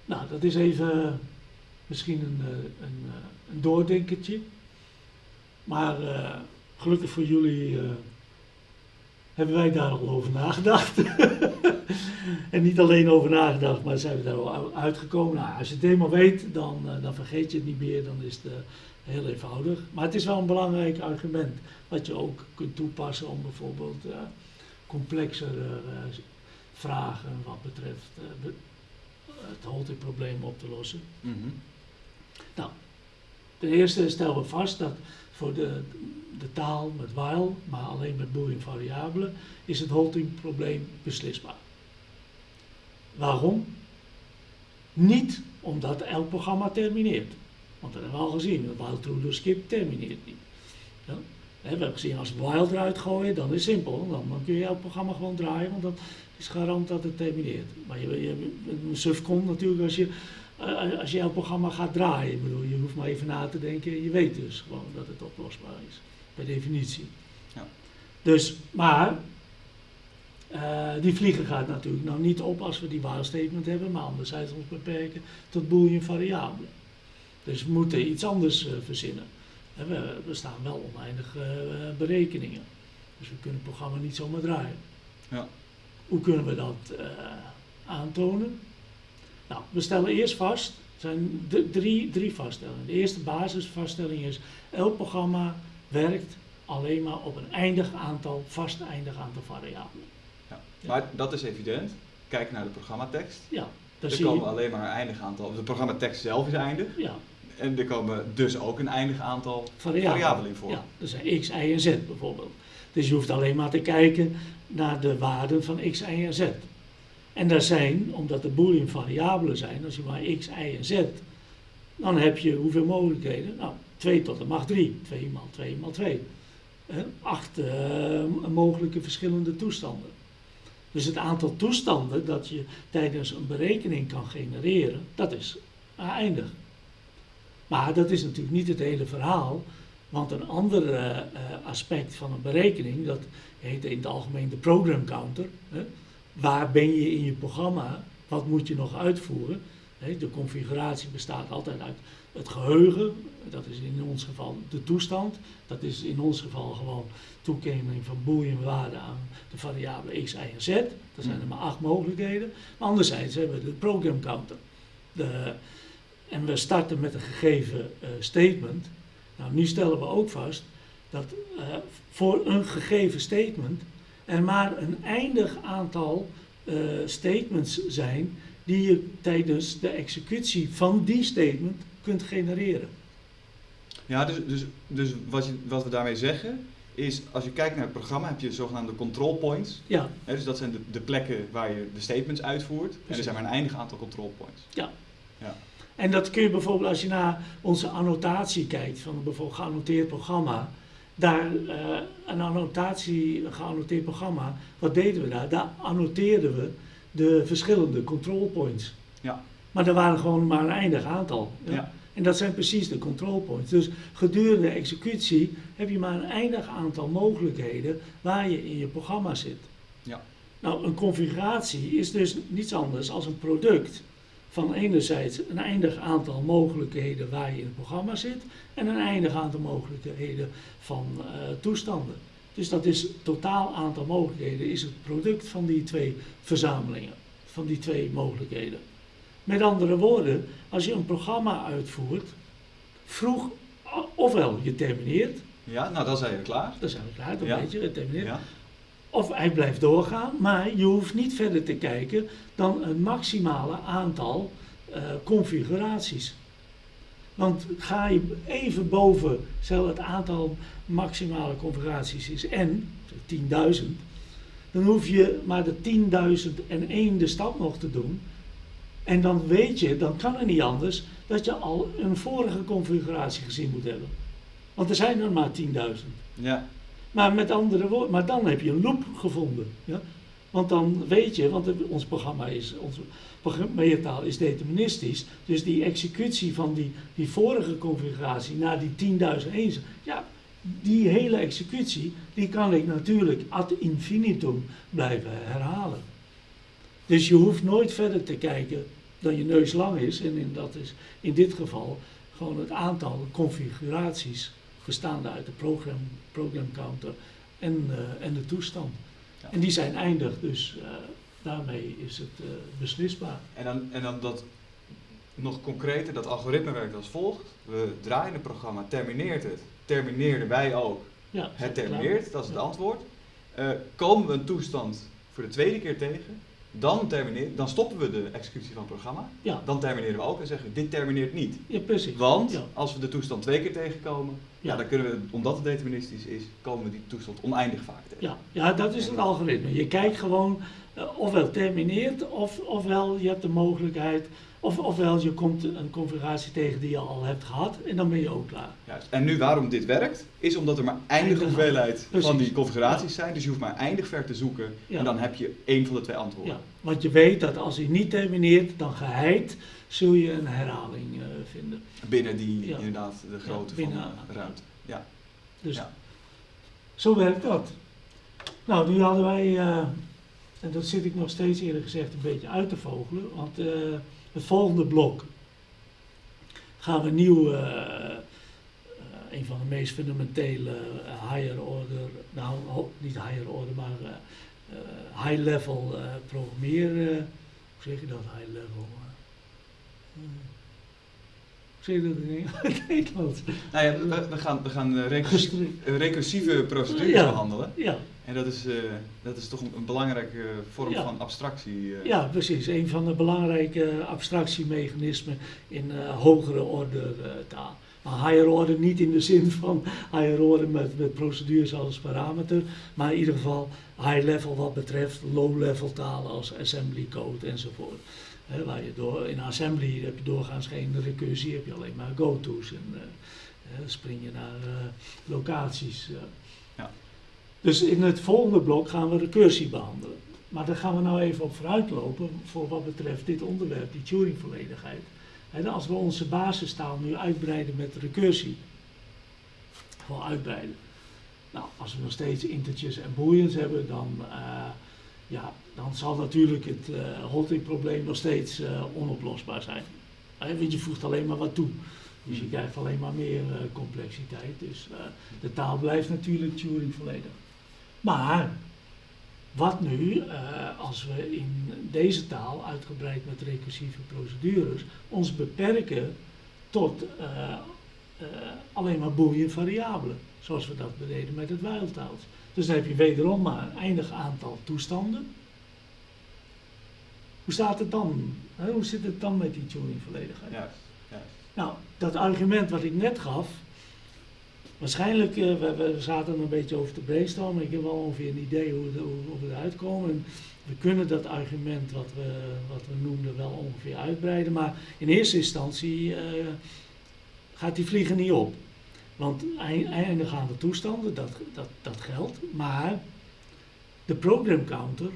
Nou, dat is even misschien een, een, een doordenkertje. Maar gelukkig voor jullie hebben wij daar al over nagedacht. en niet alleen over nagedacht, maar zijn we daar al uitgekomen. Nou, als je het helemaal weet, dan, uh, dan vergeet je het niet meer, dan is het uh, heel eenvoudig. Maar het is wel een belangrijk argument, wat je ook kunt toepassen om bijvoorbeeld uh, complexere vragen wat betreft eh, be- het Holting-probleem op te lossen. Mhm. Ten eerste stellen we vast dat voor de, de taal met while, maar alleen met boolean variabelen, is het Holting-probleem beslisbaar. Waarom? Niet omdat elk programma termineert. Want dat hebben we al gezien, while true do skip termineert niet. Ja? We hebben gezien als while eruit gooien, dan is het simpel. Dan, kun je elk programma gewoon draaien, want dat is garant dat het termineert. Maar je, je, een suf komt natuurlijk als je als je jouw programma gaat draaien, ik bedoel, je hoeft maar even na te denken en je weet dus gewoon dat het oplosbaar is, per definitie. Ja. Dus, maar, eh, die vliegen gaat natuurlijk nou niet op als we die while statement hebben, maar anderzijds ons beperken tot boolean variabelen. Dus we moeten iets anders eh, verzinnen. We, we staan wel oneindig eh, berekeningen, dus we kunnen het programma niet zomaar draaien. Ja. Hoe kunnen we dat eh, aantonen? Nou, we stellen eerst vast, er zijn drie, drie vaststellingen. De eerste basisvaststelling is, elk programma werkt alleen maar op een eindig aantal, vast eindig aantal variabelen. Ja. Maar dat is evident. Kijk naar de programmatekst. Ja, daar Er zie komen je. alleen maar een eindig aantal. De programmatekst zelf is eindig. Ja, En er komen dus ook een eindig aantal variabelen. variabelen in voor. Ja, er zijn x, y en z bijvoorbeeld. Dus je hoeft alleen maar te kijken naar de waarden van x, y en z. En daar zijn, omdat er boolean variabelen zijn, als je maar x, y en z, dan heb je hoeveel mogelijkheden? Nou, 2 tot de macht 3. 2 maal 2 maal 2. Eh, acht mogelijke verschillende toestanden. Dus het aantal toestanden dat je tijdens een berekening kan genereren, dat is eindig. Maar dat is natuurlijk niet het hele verhaal, want een ander eh, eh, aspect van een berekening, dat heet in het algemeen de program counter. Waar ben je in je programma? Wat moet je nog uitvoeren? De configuratie bestaat altijd uit het geheugen, dat is in ons geval de toestand. Dat is in ons geval gewoon toekenning van boolean waarden aan de variabelen x, y en z. Dat zijn er maar acht mogelijkheden. Maar anderzijds hebben we de program counter. De, en we starten met een gegeven eh, statement. Nou, nu stellen we ook vast dat eh, voor een gegeven statement er maar een eindig aantal eh, statements zijn die je tijdens de executie van die statement kunt genereren. Ja, dus, dus, dus wat, je, wat we daarmee zeggen is, als je kijkt naar het programma, heb je zogenaamde control points. Ja, dus dat zijn de, de plekken waar je de statements uitvoert. En er zijn maar een eindig aantal control points. en dat kun je bijvoorbeeld als je naar onze annotatie kijkt van een bijvoorbeeld geannoteerd programma. Daar, eh, een annotatie, een geannoteerd programma, wat deden we daar? Daar annoteerden we de verschillende control points. Ja. Maar er waren gewoon maar een eindig aantal. ja. Ja. En dat zijn precies de control points. Dus gedurende executie heb je maar een eindig aantal mogelijkheden waar je in je programma zit. Ja. Nou, een configuratie is dus niets anders als een product van enerzijds een eindig aantal mogelijkheden waar je in het programma zit en een eindig aantal mogelijkheden van eh, toestanden. Dus dat is totaal aantal mogelijkheden is het product van die twee verzamelingen, van die twee mogelijkheden. Met andere woorden, als je een programma uitvoert, vroeg, ofwel je termineert, Ja, nou dan zijn we klaar. dan zijn we klaar, dan Ja. weet je, het termineert. Ja. Of hij blijft doorgaan, maar je hoeft niet verder te kijken dan een maximale aantal eh, configuraties. Want ga je even boven, stel het aantal maximale configuraties is n, 10.000, dan hoef je maar de 10.001 de stap nog te doen. En dan weet je, dan kan het niet anders, dat je al een vorige configuratie gezien moet hebben. Want er zijn er maar 10.000. Ja. Maar met andere woorden, maar dan heb je een loop gevonden. Ja? Want dan weet je, want ons programma is, onze programmeertaal is deterministisch. Dus die executie van die, die vorige configuratie naar die 10.001, ja, die hele executie, die kan ik natuurlijk ad infinitum blijven herhalen. Dus je hoeft nooit verder te kijken dan je neus lang is. En in, dat is in dit geval gewoon het aantal configuraties bestaande uit de program, program counter en, eh, en de toestand. Ja. En die zijn eindig, dus eh, daarmee is het eh, beslisbaar. En dan, en dan dat nog concreter, dat algoritme werkt als volgt. We draaien het programma, termineert het. Termineerden wij ook. Ja, Het termineert, dat is het Ja. antwoord. Eh, komen we een toestand voor de tweede keer tegen, Dan, termineer, dan stoppen we de executie van het programma. Ja, Dan termineren we ook en zeggen dit termineert niet. ja precies. Want Ja. als we de toestand twee keer tegenkomen, ja. Dan kunnen we, omdat het deterministisch is, komen we die toestand oneindig vaak tegen. Ja, ja, dat is het algoritme. Je kijkt gewoon eh, ofwel termineert, of, ofwel je hebt de mogelijkheid, of, ofwel je komt een configuratie tegen die je al hebt gehad en dan ben je ook klaar. Juist. En nu waarom dit werkt, is omdat er maar eindige Eindige- hoeveelheid van die configuraties zijn. Dus je hoeft maar eindig ver te zoeken Ja. en dan heb je één van de twee antwoorden. Ja, want je weet dat als hij niet termineert, dan geheid zul je een herhaling eh, vinden. Binnen die, Ja. inderdaad, de grootte binnen- van de ruimte. Ja. Dus zo werkt dat. Nou, nu hadden wij, eh, en dat zit ik nog steeds eerlijk gezegd een beetje uit te vogelen, want eh, het volgende blok gaan we nieuw, een van de meest fundamentele higher order, nou niet higher order, maar high level eh programmeren, hoe zeg je dat, high level? Eh, zeg je dat in Engels? Nederlands? Nou ja, we, we gaan, we gaan eh, recursie- Gestri- eh, recursieve procedures Ja. behandelen. Ja, En dat is, eh, dat is toch een, een belangrijke vorm Ja. van abstractie. eh. Ja, precies. Een van de belangrijke abstractiemechanismen in eh, hogere orde eh, taal. Maar higher order niet in de zin van higher order met, met procedures als parameter, maar in ieder geval high level wat betreft low level talen als assembly code enzovoort. Waar je door, in assembly heb je doorgaans geen recursie, heb je alleen maar go-to's en eh, spring je naar eh, locaties. eh. Ja. Dus in het volgende blok gaan we recursie behandelen. Maar daar gaan we nou even op vooruitlopen voor wat betreft dit onderwerp, die Turing-volledigheid. En als we onze basistaal nu uitbreiden met recursie, gewoon uitbreiden. Nou, als we nog steeds integers en booleans hebben, dan, ja, dan zal natuurlijk het eh halting-probleem nog steeds eh, onoplosbaar zijn. Want je voegt alleen maar wat toe. Dus je krijgt alleen maar meer eh, complexiteit. Dus de taal blijft natuurlijk Turing volledig. Maar wat nu als we in deze taal, uitgebreid met recursieve procedures, ons beperken tot alleen maar boolean variabelen, zoals we dat deden met het while-taals. Dus dan heb je wederom maar een eindig aantal toestanden. Hoe staat het dan? Hoe zit het dan met die Turing-volledigheid? Juist, juist. Nou, dat argument wat ik net gaf, waarschijnlijk, eh, we, we zaten er een beetje over te brainstormen, ik heb wel ongeveer een idee hoe, de- hoe, hoe we eruit komen. En we kunnen dat argument wat we, wat we noemden wel ongeveer uitbreiden, maar in eerste instantie eh, gaat die vliegen niet op. Want ei- eindigaande toestanden, dat, dat, dat geldt, maar de program counter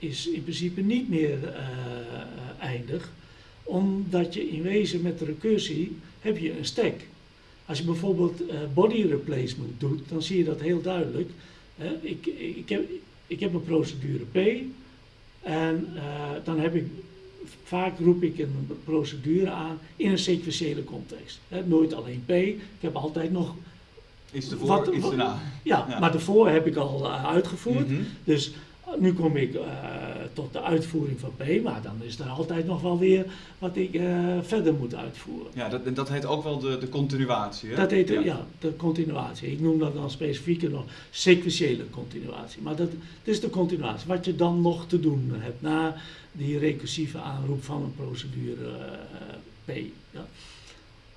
is in principe niet meer eh, eindig omdat je in wezen met de recursie heb je een stack. Als je bijvoorbeeld eh, body replacement doet, dan zie je dat heel duidelijk. Ik, ik, heb, ik heb een procedure P en eh, dan heb ik, vaak roep ik een procedure aan in een sequentiële context. Nooit alleen P, ik heb altijd nog, Iets ervoor, Wat- erna. ja, Ja. maar daarvoor heb ik al eh, uitgevoerd. Mhm. Dus eh, nu kom ik eh, tot de uitvoering van P, maar dan is er altijd nog wel weer wat ik eh, verder moet uitvoeren. Ja, dat, dat heet ook wel de, de continuatie. Hè? Dat heet ja. de continuatie. Ik noem dat dan specifieker nog sequentiële continuatie. Maar dat, dat is de continuatie. Wat je dan nog te doen hebt na die recursieve aanroep van een procedure eh, P. Ja.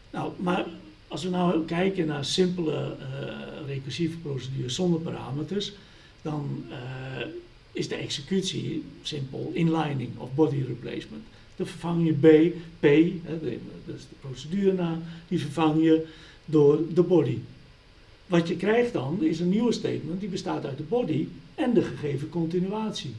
Nou, maar als we nou kijken naar simpele recursieve procedures zonder parameters, dan is de executie simpel inlining of body replacement. Dan vervang je B, P, hè, dat is de procedurenaam, die vervang je door de body. Wat je krijgt dan is een nieuwe statement die bestaat uit de body en de gegeven continuatie.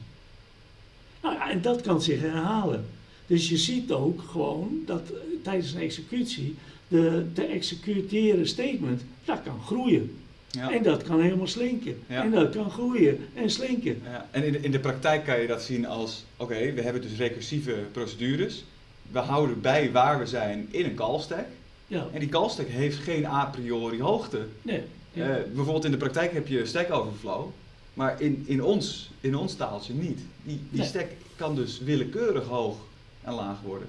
Nou ja, en dat kan zich herhalen. Dus je ziet ook gewoon dat eh, tijdens een executie de te executeren statement, dat kan groeien. Ja. En dat kan helemaal slinken. Ja. En dat kan groeien en slinken. Ja, en in de, in de praktijk kan je dat zien als, oké, we hebben dus recursieve procedures. We houden bij waar we zijn in een call stack. Ja, En die call stack heeft geen a priori hoogte. nee. Eh, bijvoorbeeld in de praktijk heb je stack overflow, maar in, in, ons, in ons taaltje niet. Die, die Nee. stack kan dus willekeurig hoog en laag worden.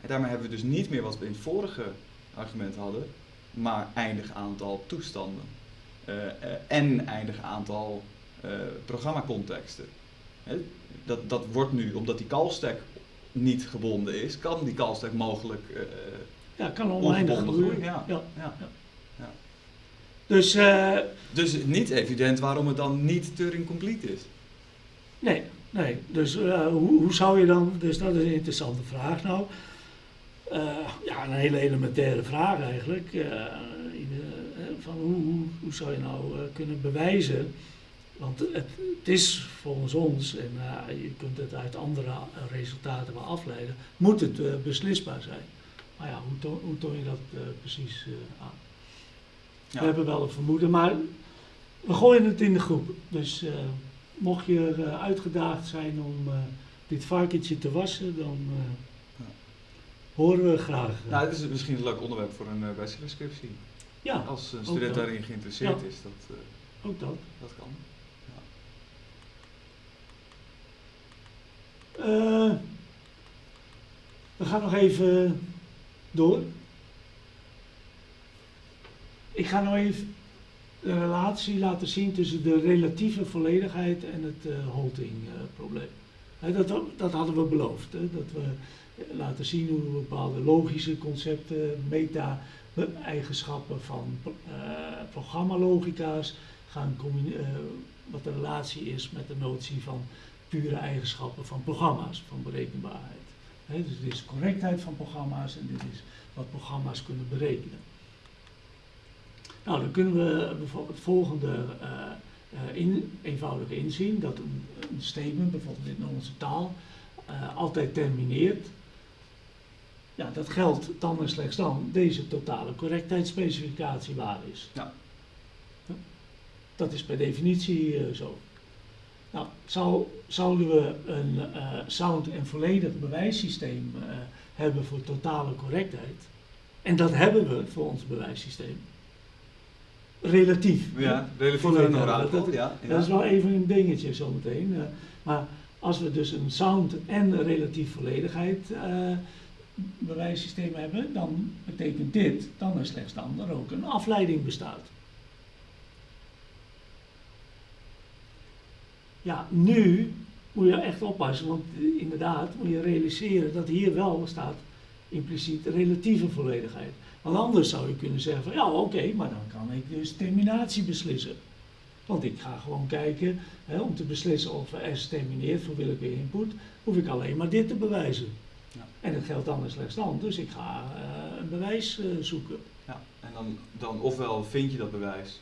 En daarmee hebben we dus niet meer wat we in het vorige argument hadden, maar eindig aantal toestanden. Eh, eh, en eindig aantal eh, programmacontexten. Dat, dat wordt nu, omdat die call-stack niet gebonden is, kan die call-stack mogelijk eh, Ja, kan oneindig groeien. groeien. Ja. Ja. Ja. Dus Dus niet evident waarom het dan niet Turing complete is. nee, nee. Dus hoe, hoe zou je dan, dus dat is een interessante vraag nou. Ja, een hele elementaire vraag eigenlijk. Van hoe, hoe, hoe zou je nou eh, kunnen bewijzen? Want het, het is volgens ons, en eh, je kunt het uit andere eh, resultaten wel afleiden, moet het beslisbaar zijn. Maar ja, hoe, toon, hoe toon je dat precies aan? Ja. We hebben wel een vermoeden, maar we gooien het in de groep. Dus mocht je uitgedaagd zijn om dit varkentje te wassen, dan horen we graag. Nou, het is misschien een leuk onderwerp voor een uh, bachelorscriptie. Ja, Als een student daarin geïnteresseerd Ja. is, dat, eh, ook dat. dat kan. Eh, we gaan nog even door. Ik ga nog even de relatie laten zien tussen de relatieve volledigheid en het eh halting-probleem. dat, dat hadden we beloofd, hè, dat we eh, laten zien hoe we bepaalde logische concepten, meta-eigenschappen van eh programmalogica's gaan combineren, wat de relatie is met de notie van pure eigenschappen van programma's, van berekenbaarheid. Dus dit is correctheid van programma's en dit is wat programma's kunnen berekenen. Nou, dan kunnen we bijvoorbeeld het volgende eh, eh, in, eenvoudig inzien, dat een, statement, bijvoorbeeld in onze taal, eh, altijd termineert. Ja, dat geldt dan en slechts dan deze totale correctheidsspecificatie waar is. Ja. Dat is per definitie eh, zo. Nou, zou, zouden we een eh, sound en volledig bewijssysteem eh, hebben voor totale correctheid, en dat hebben we voor ons bewijssysteem, relatief. Ja, relatief Voor aan een orakel, dat- ja. ja. Dat is wel even een dingetje zometeen. maar als we dus een sound en relatief volledigheid bewijssysteem hebben, dan betekent dit dan en slechts dan er ook een afleiding bestaat. Ja, nu moet je echt oppassen, want inderdaad moet je realiseren dat hier wel staat impliciet relatieve volledigheid. Want anders zou je kunnen zeggen van ja oké, maar dan kan ik dus terminatie beslissen. Want ik ga gewoon kijken, hè, om te beslissen of S termineert voor willekeurige input, hoef ik alleen maar dit te bewijzen. En dat geldt dan en slechts dan, dus ik ga eh, een bewijs eh, zoeken. Ja, en dan, dan ofwel vind je dat bewijs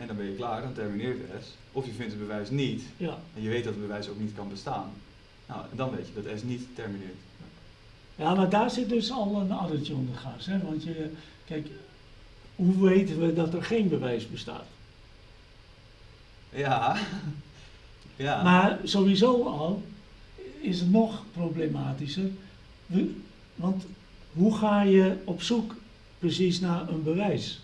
en dan ben je klaar, dan termineert de S. Of je vindt het bewijs niet Ja, en je weet dat het bewijs ook niet kan bestaan. Nou, en dan weet je dat S niet termineert. ja maar daar zit dus al een addertje onder gas. Hè? Want je, kijk, hoe weten we dat er geen bewijs bestaat? Ja. ja. Maar sowieso al is het nog problematischer. Want hoe ga je op zoek precies naar een bewijs?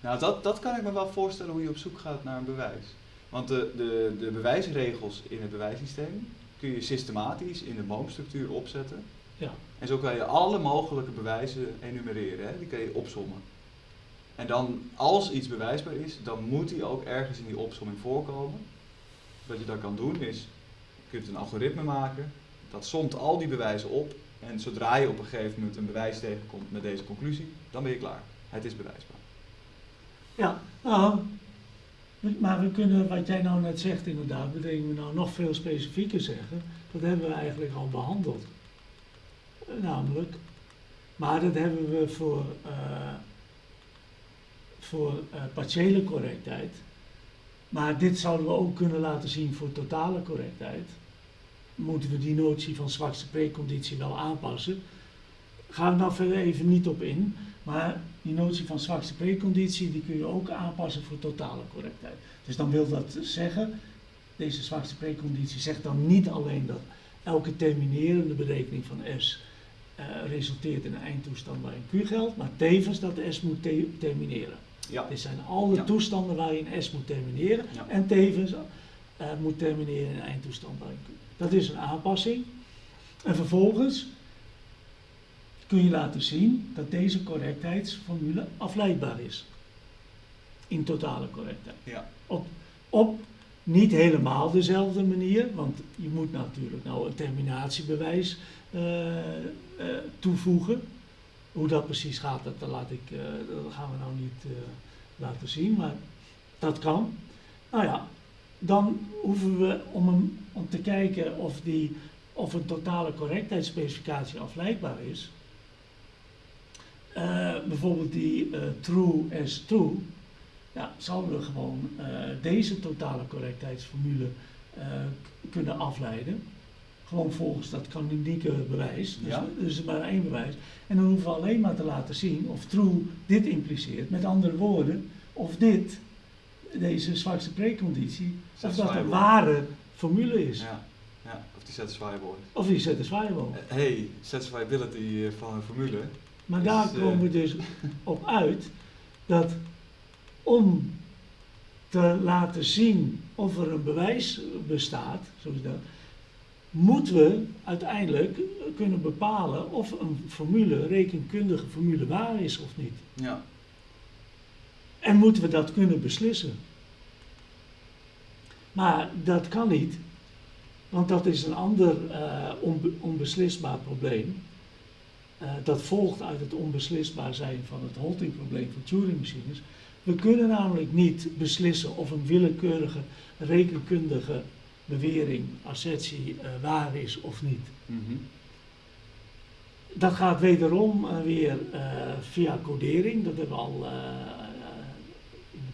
Nou, dat, dat kan ik me wel voorstellen hoe je op zoek gaat naar een bewijs. Want de, de, de bewijsregels in het bewijssysteem kun je systematisch in de boomstructuur opzetten. Ja, En zo kan je alle mogelijke bewijzen enumereren, hè? die kan je opsommen. En dan, als iets bewijsbaar is, dan moet die ook ergens in die opsomming voorkomen. Wat je dan kan doen is, je kunt een algoritme maken, dat somt al die bewijzen op. En zodra je op een gegeven moment een bewijs tegenkomt met deze conclusie, dan ben je klaar. Het is bewijsbaar. ja nou, maar we kunnen wat jij nou net zegt inderdaad, betekent we nou nog veel specifieker zeggen. Dat hebben we eigenlijk al behandeld. Eh, Namelijk, maar dat hebben we voor, eh, voor eh, partiële correctheid. Maar dit zouden we ook kunnen laten zien voor totale correctheid. Moeten we die notie van zwakste preconditie wel aanpassen? Gaan we nou verder even niet op in. Maar die notie van zwakste preconditie die kun je ook aanpassen voor totale correctheid. Dus dan wil dat zeggen, deze zwakste preconditie zegt dan niet alleen dat elke terminerende berekening van S eh, resulteert in een eindtoestand waarin Q geldt, maar tevens dat S moet te- termineren. Ja. Dit zijn al de Ja. toestanden waarin S moet termineren Ja. en tevens eh, moet termineren in een eindtoestand waarin Q. Dat is een aanpassing. En vervolgens kun je laten zien dat deze correctheidsformule afleidbaar is. In totale correctheid. Ja. Op, op Niet helemaal dezelfde manier, want je moet natuurlijk nou een terminatiebewijs eh, eh, toevoegen. Hoe dat precies gaat, dat, laat ik, eh, dat gaan we nou niet laten zien, maar dat kan. Nou ja, dan hoeven we om, hem, om te kijken of, die, of een totale correctheidsspecificatie afleidbaar is. bijvoorbeeld die true as true, ja, zouden we gewoon deze totale correctheidsformule kunnen afleiden. Gewoon volgens dat kanonieke bewijs. Dus, ja. dus maar één bewijs. En dan hoeven we alleen maar te laten zien of true dit impliceert. Met andere woorden, of dit, deze zwakste preconditie, of dat een ware formule is. Ja. ja. of die satisfiable is. Of die satisfiable. Uh, hey, satisfiability eh, van een formule. Maar daar komen we dus op uit dat om te laten zien of er een bewijs bestaat, zoals dat, moeten we uiteindelijk kunnen bepalen of een formule, rekenkundige formule, waar is of niet. Ja. En moeten we dat kunnen beslissen. Maar dat kan niet, want dat is een ander uh, onbeslisbaar probleem. Uh, dat volgt uit het onbeslisbaar zijn van het Holting-probleem van Turing-machines. We kunnen namelijk niet beslissen of een willekeurige rekenkundige bewering, assertie uh, waar is of niet. Mm -hmm. Dat gaat wederom weer via codering, dat hebben we al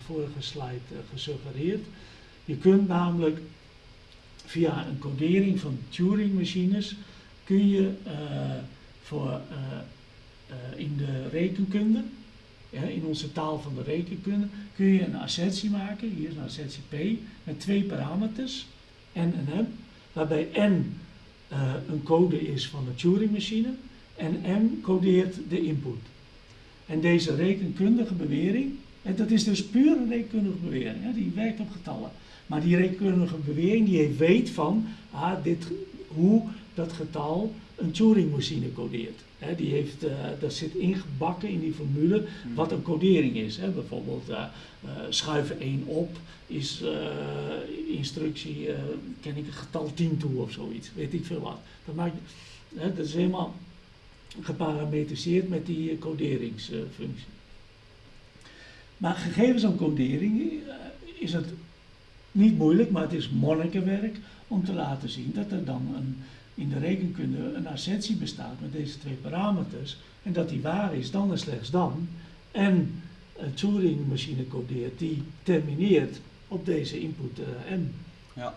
vorige slide gesuggereerd. Je kunt namelijk via een codering van Turing-machines kun je voor in de rekenkunde, in onze taal van de rekenkunde, kun je een assertie maken, hier is een assertie P, met twee parameters. N en M, waarbij N een code is van de Turing-machine en M codeert de input. En deze rekenkundige bewering, en dat is dus puur een rekenkundige bewering, hè, die werkt op getallen. Maar die rekenkundige bewering die weet van ah, dit, hoe dat getal een Turing-machine codeert. He, die heeft, uh, dat zit ingebakken in die formule hmm. wat een codering is. He, bijvoorbeeld uh, uh, schuiven 1 op is instructie, ken ik een getal 10 toe of zoiets, weet ik veel wat. Dat, maakt, dat is helemaal geparametriseerd met die coderingsfunctie. Maar gegeven zo'n codering is het niet moeilijk, maar het is monnikenwerk om te laten zien dat er dan een in de rekenkunde een assertie bestaat met deze twee parameters en dat die waar is dan en slechts dan en een Turing-machine codeert die termineert op deze input uh, m. Ja,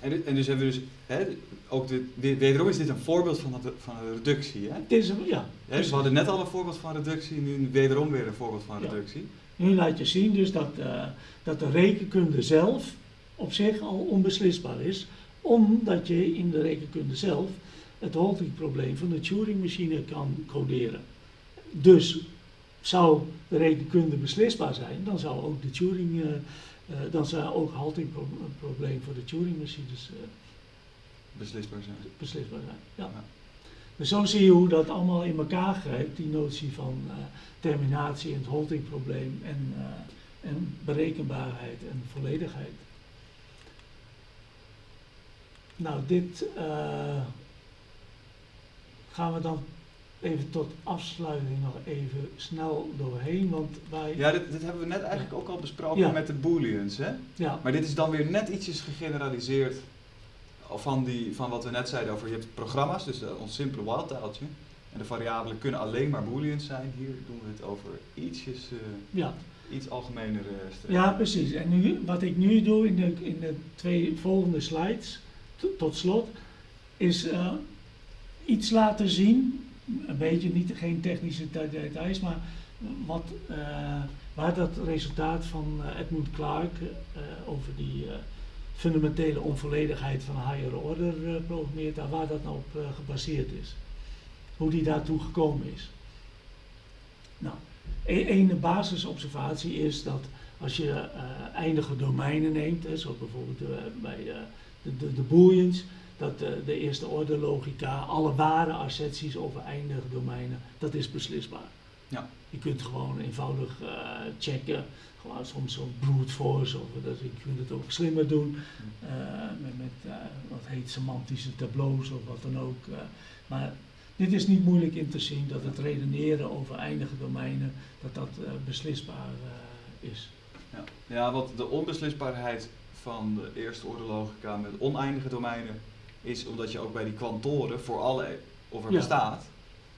en, en dus hebben we dus, hè, ook de, wederom is dit een voorbeeld van, de, van een reductie. Hè? Het is een, ja. Hè, we hadden net al een voorbeeld van reductie, nu wederom weer een voorbeeld van reductie. Nu laat je zien dus dat, uh, dat de rekenkunde zelf op zich al onbeslisbaar is, omdat je in de rekenkunde zelf het Halting-probleem van de Turing-machine kan coderen. Dus zou de rekenkunde beslisbaar zijn, dan zou ook de Turing, uh, uh, dan zou ook Halting-probleem voor de Turing-machines beslisbaar zijn. Beslisbaar zijn, ja. ja. Dus zo zie je hoe dat allemaal in elkaar grijpt, die notie van terminatie en het Halting-probleem en, en berekenbaarheid en volledigheid. Nou, dit uh, gaan we dan even tot afsluiting nog even snel doorheen, want wij... Ja, dit, dit hebben we net eigenlijk ook al besproken ja. met de booleans, hè? Ja. Maar dit is dan weer net ietsjes gegeneraliseerd van, die, van wat we net zeiden over, je hebt programma's, dus uh, ons simpele wildtaaltje, en de variabelen kunnen alleen maar booleans zijn. Hier doen we het over ietsjes... Uh, ja iets algemener uh, Ja, precies. En nu, wat ik nu doe in de, in de twee volgende slides, tot slot, is uh, iets laten zien, een beetje niet, geen technische details, maar wat, uh, waar dat resultaat van Edmund Clark over die fundamentele onvolledigheid van higher order programmeert, waar dat nou op gebaseerd is. Hoe die daartoe gekomen is. Nou, een, een basisobservatie is dat als je eindige domeinen neemt, hè, zoals bijvoorbeeld bij de, de, de booleans, dat de, de, eerste orde logica, alle ware asserties over eindige domeinen, dat is beslisbaar. Ja. Je kunt gewoon eenvoudig eh, checken, soms zo'n brute force, of dat, je kunt het ook slimmer doen, eh, met, met eh, wat heet semantische tableaus of wat dan ook. eh. maar dit is niet moeilijk in te zien dat het redeneren over eindige domeinen, dat dat beslisbaar is. Ja. ja, want de onbeslisbaarheid van de eerste orde logica met oneindige domeinen is omdat je ook bij die kwantoren voor alle, of er Ja. bestaat,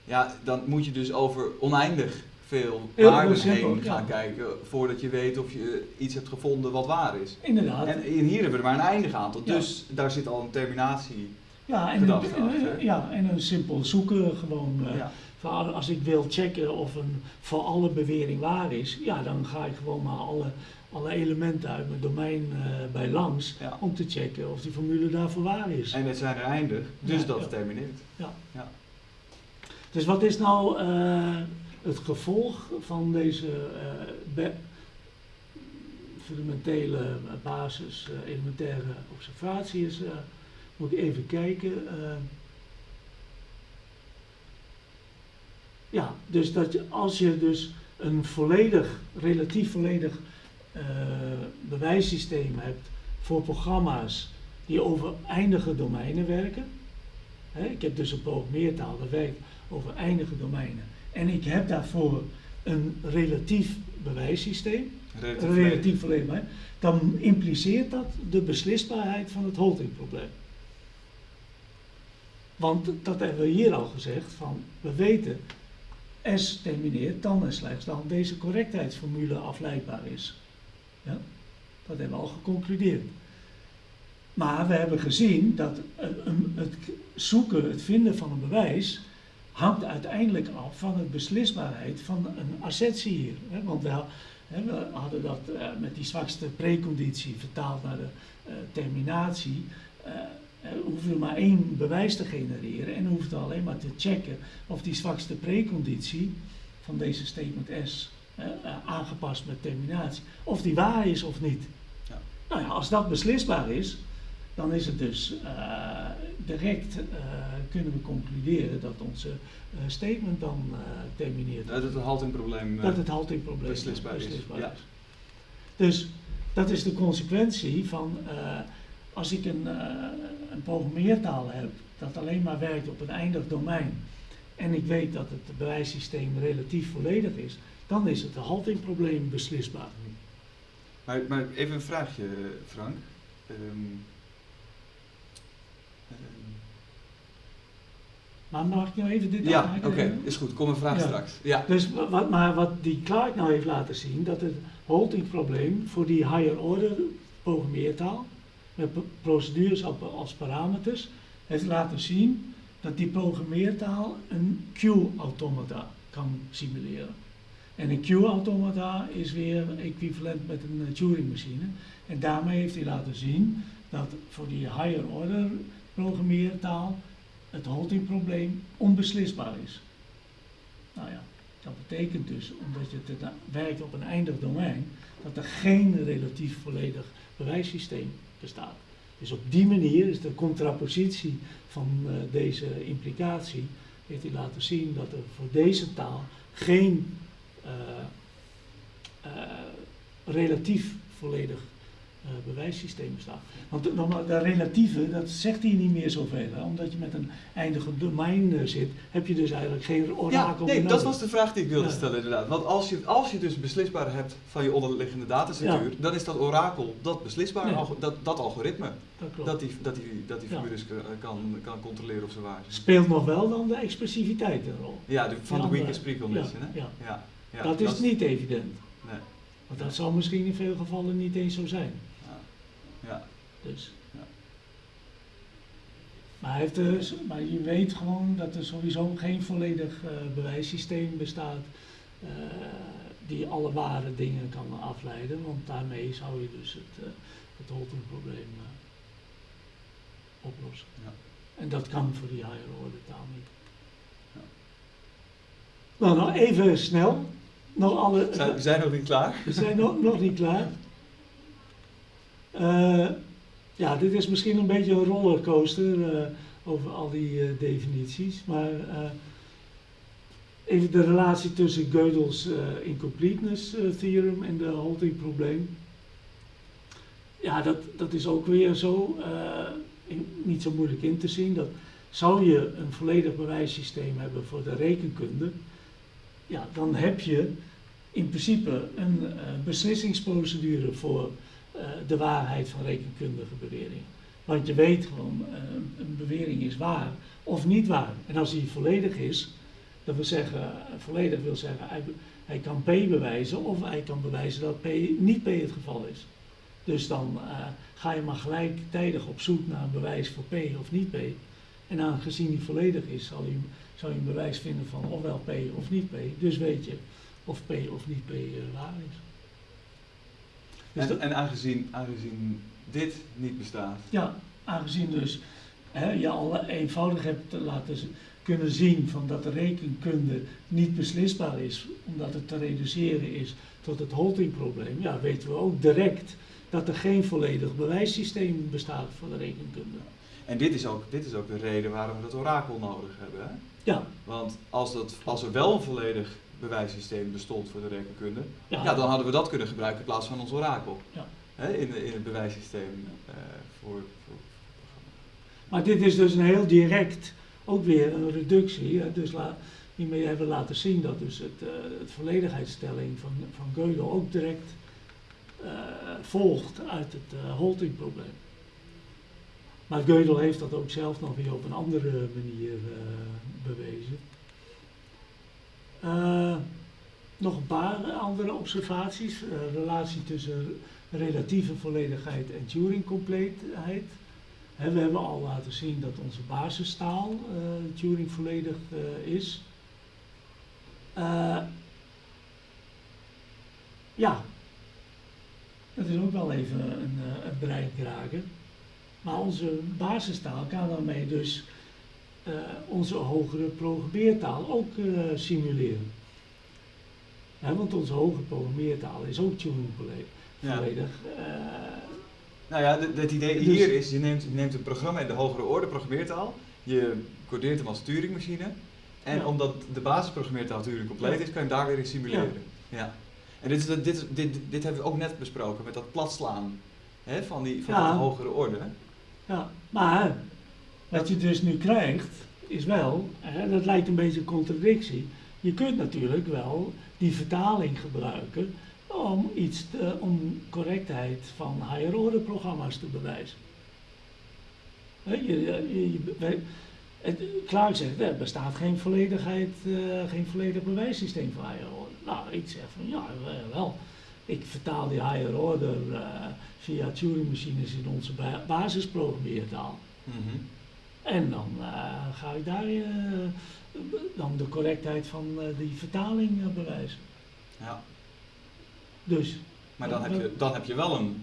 ja, dan moet je dus over oneindig veel waarden heen gaan ja. kijken voordat je weet of je iets hebt gevonden wat waar is. Inderdaad. En hier hebben we er maar een eindig aantal, Ja. dus daar zit al een terminatie. ja, en een, ja, en een simpel zoeken gewoon. eh, Ja. van als ik wil checken of een voor alle bewering waar is, ja, dan ga ik gewoon maar alle, alle elementen uit mijn domein eh, bij langs Ja. om te checken of die formule daarvoor waar is. En het zijn er eindig, dus Ja, dat ja. termineert. Dus wat is nou eh, het gevolg van deze eh, fundamentele basis, eh, elementaire observatie is, eh, moet ik even kijken. eh. ja, dus dat je, als je dus een volledig, relatief volledig eh, bewijssysteem hebt voor programma's die over eindige domeinen werken. Ik heb dus een programmeertaal dat werkt over eindige domeinen. En ik heb daarvoor een relatief bewijssysteem, Relatief een relatief volledig bewijs, dan impliceert dat de beslisbaarheid van het Holting-probleem. Want dat hebben we hier al gezegd, van we weten, S termineert dan en slechts dan deze correctheidsformule afleidbaar is. Ja? Dat hebben we al geconcludeerd. Maar we hebben gezien dat het zoeken, het vinden van een bewijs, hangt uiteindelijk af van de beslisbaarheid van een assertie hier. Hè? Want we, ha- hè, we hadden dat eh, met die zwakste preconditie vertaald naar de eh, terminatie. Eh, hoeven we maar één bewijs te genereren en we alleen maar te checken of die zwakste preconditie van deze statement S aangepast met terminatie, of die waar is of niet. Ja. Nou ja, als dat beslisbaar is, dan is het dus eh, direct eh, kunnen we concluderen dat onze eh, statement dan termineert. Dat het haltingprobleem. dat het haltingprobleem beslisbaar is, ja. Dus dat is de consequentie van als ik een, een programmeertaal heb dat alleen maar werkt op een eindig domein en ik weet dat het bewijssysteem relatief volledig is, dan is het haltingprobleem beslisbaar. Maar, maar even een vraagje, Frank. Ehm, Maar mag ik nou even dit ja, oké, is goed. Kom een vraag Ja. straks. Ja. Dus wa- wat, maar wat die Clark nou heeft laten zien, dat het haltingprobleem voor die higher order programmeertaal, met procedures op- als parameters, heeft laten zien dat die programmeertaal een Q-automata kan simuleren. En een Q-automata is weer equivalent met een eh, Turing-machine. En daarmee heeft hij laten zien dat voor die higher order programmeertaal het haltingprobleem onbeslisbaar is. Nou ja, dat betekent dus, omdat je het werkt op een eindig domein, dat er geen relatief volledig bewijssysteem bestaat. Dus op die manier is de contrapositie van eh, deze implicatie, heeft hij laten zien dat er voor deze taal geen eh, eh, relatief volledig bewijssysteem bestaat. Want de, normaal- de relatieve, dat zegt hij niet meer zoveel. Hè? Omdat je met een eindige domein eh, zit, heb je dus eigenlijk geen Ja, orakel nee, meer dat was de vraag die ik wilde Ja. stellen inderdaad. Want als je, als je dus beslisbaar hebt van je onderliggende datastructuur, dan is dat orakel, dat beslisbaar, Ja. algo- dat, dat algoritme, Dat dat die, dat die, dat die Ja. formules kan, kan, kan controleren of ze waar zijn. Speelt nog wel dan de expressiviteit een rol. Ja, de, van Ja, de weakest precondition, ja, hè? ja. Ja, ja, dat is niet evident. Nee, Want dat zal misschien in veel gevallen niet eens zo zijn. Ja. Dus. Ja. Maar, heeft dus, maar je weet gewoon dat er sowieso geen volledig eh, bewijssysteem bestaat eh, die alle ware dingen kan afleiden. Want daarmee zou je dus het, uh, het Holton-probleem oplossen. Ja. En dat kan voor die higher order taal niet. Ja. Nou, nog even snel. Nog alle, Zijn, we zijn nog niet klaar? we zijn nog, nog niet klaar. Eh, ja, dit is misschien een beetje een rollercoaster eh, over al die eh, definities. Maar even de relatie tussen Gödel's uh, incompleteness uh, theorem en de halting probleem. Ja, dat, dat is ook weer zo, uh, niet zo moeilijk in te zien. Dat zou je een volledig bewijssysteem hebben voor de rekenkunde, ja, dan heb je in principe een beslissingsprocedure voor de waarheid van rekenkundige beweringen. Want je weet gewoon, een bewering is waar of niet waar. En als die volledig is, dat wil zeggen, volledig wil zeggen, hij, kan P bewijzen of hij kan bewijzen dat P niet P het geval is. Dus dan ga je maar gelijktijdig op zoek naar een bewijs voor P of niet P. En aangezien die volledig is, zal je, zal je een bewijs vinden van ofwel P of niet P. Dus weet je of P of niet P waar is. Dus en, en aangezien, aangezien dit niet bestaat? Ja, aangezien dus hè, je al eenvoudig hebt laten kunnen zien van dat de rekenkunde niet beslisbaar is, omdat het te reduceren is tot het haltingprobleem, ja, weten we ook direct dat er geen volledig bewijssysteem bestaat voor de rekenkunde. En dit is ook, dit is ook de reden waarom we het orakel nodig hebben. Hè? Ja. Want als, dat, als er wel een volledig bewijssysteem bestond voor de rekenkunde, ja. ja dan hadden we dat kunnen gebruiken in plaats van ons orakel. Ja. Hè, in, in het bewijssysteem uh, voor, voor, Maar dit is dus een heel direct ook weer een reductie. Hè? Dus la, hiermee hebben we laten zien dat dus het, uh, het volledigheidstelling van, van Gödel ook direct uh, volgt uit het Holting-probleem. Maar Gödel heeft dat ook zelf nog weer op een andere manier bewezen. Nog een paar andere observaties. relatie tussen relatieve volledigheid en Turing-compleetheid we hebben al laten zien dat onze basistaal uh, Turing volledig uh, is. Uh, ja, dat is ook wel even een, een bereik raken. Maar onze basistaal kan daarmee dus onze hogere programmeertaal ook simuleren. want onze hogere programmeertaal is ook Turing volledig. Ja. Nou ja, het idee dus- hier is, je neemt, je neemt een programma in de hogere orde programmeertaal, je codeert hem als Turingmachine, en omdat de basisprogrammeertaal Turing compleet is, kan je hem daar weer in simuleren. Ja. En dit, is, dit, dit, dit, dit hebben we ook net besproken met dat platslaan hè, van, die, van ja. hogere orde. Ja, maar wat je dus nu krijgt, is wel, dat lijkt een beetje een contradictie. Je kunt natuurlijk wel die vertaling gebruiken om iets te, om correctheid van higher order programma's te bewijzen. Je, je, je, het, zegt, er bestaat geen, volledigheid, uh, geen volledig bewijssysteem voor higher order. Nou, ik zeg van ja, wel. Ik vertaal die higher order uh, via Turing machines in onze ba basisprogrammeertaal. Mm. En dan uh, ga ik daar dan de correctheid van die vertaling bewijzen. Ja. Dus. Maar dan heb je, dan heb je wel een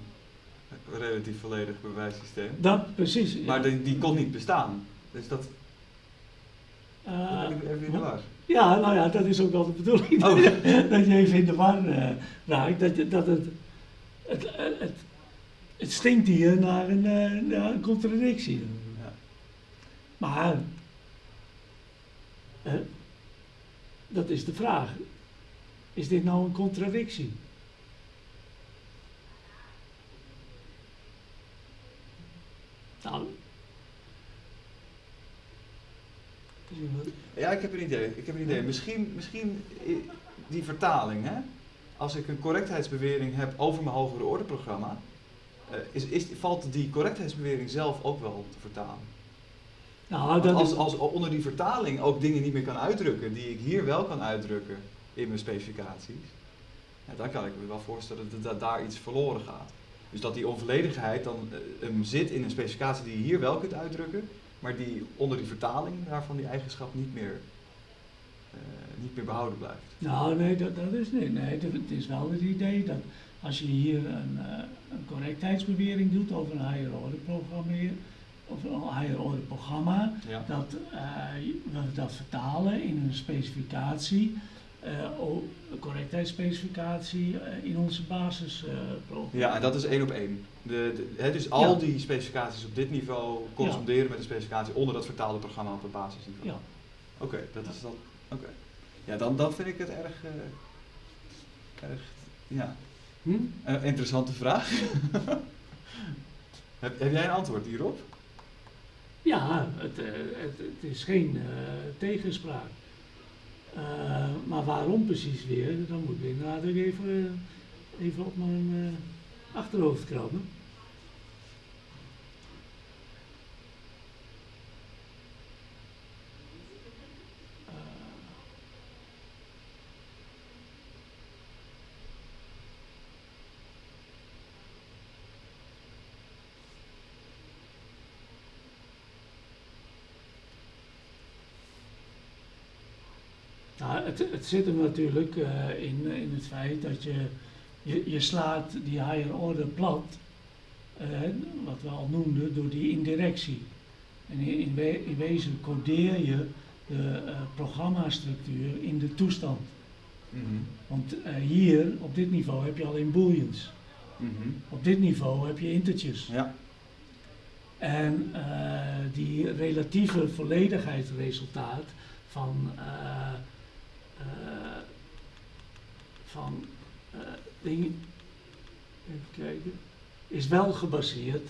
relatief volledig bewijssysteem. Dat, precies. Maar die, die kon niet bestaan. Dus dat. Uh, even in de war. Ja, nou ja, dat is ook wel de bedoeling. Oh. dat je even in de war uh, raakt. Dat, dat het, het, het, het stinkt hier naar een, naar een contradictie. Maar. dat is de vraag. Is dit nou een contradictie? Nou. Ja, ik heb een idee. Ik heb een idee. Misschien, misschien die vertaling, hè? Als ik een correctheidsbewering heb over mijn hogere orde programma, uh, is, is, valt die correctheidsbewering zelf ook wel te vertalen? Nou, dat als, als onder die vertaling ook dingen niet meer kan uitdrukken die ik hier wel kan uitdrukken in mijn specificaties, ja, dan kan ik me wel voorstellen dat, dat daar iets verloren gaat. Dus dat die onvolledigheid dan uh, zit in een specificatie die je hier wel kunt uitdrukken, maar die onder die vertaling daarvan die eigenschap niet meer, uh, niet meer behouden blijft. Nou, nee, dat, dat is niet. Nee, het is wel het idee dat als je hier een, uh, een correctheidsbewering doet over een higher order programmeer, of een order programma, ja. dat we dat vertalen in een specificatie uh, correctheidsspecificatie uh, in onze basisprogramma. ja, en dat is één op één. De, de, dus al die specificaties op dit niveau corresponderen met de specificatie onder dat vertaalde programma op het basisniveau. Ja. Oké, dat is dan. Oké. Ja, dan, dan vind ik het erg, erg ja, Hm? interessante vraag. heb, heb jij een antwoord hierop? Ja, het, eh, het, het is geen uh, tegenspraak. Uh, maar waarom precies weer, dan moet ik inderdaad ook even, even op mijn achterhoofd krabben. Nou, het, het zit hem natuurlijk uh, in, in het feit dat je, je, je slaat die higher order plat, uh, wat we al noemden, door die indirectie. En in, in, we, in wezen codeer je de uh, programmastructuur in de toestand. Mm -hmm. Want hier, op dit niveau, heb je alleen booleans. Mm -hmm. Op dit niveau heb je integers. Ja. En die relatieve volledigheidsresultaat van van uh, dingen, even kijken, is wel gebaseerd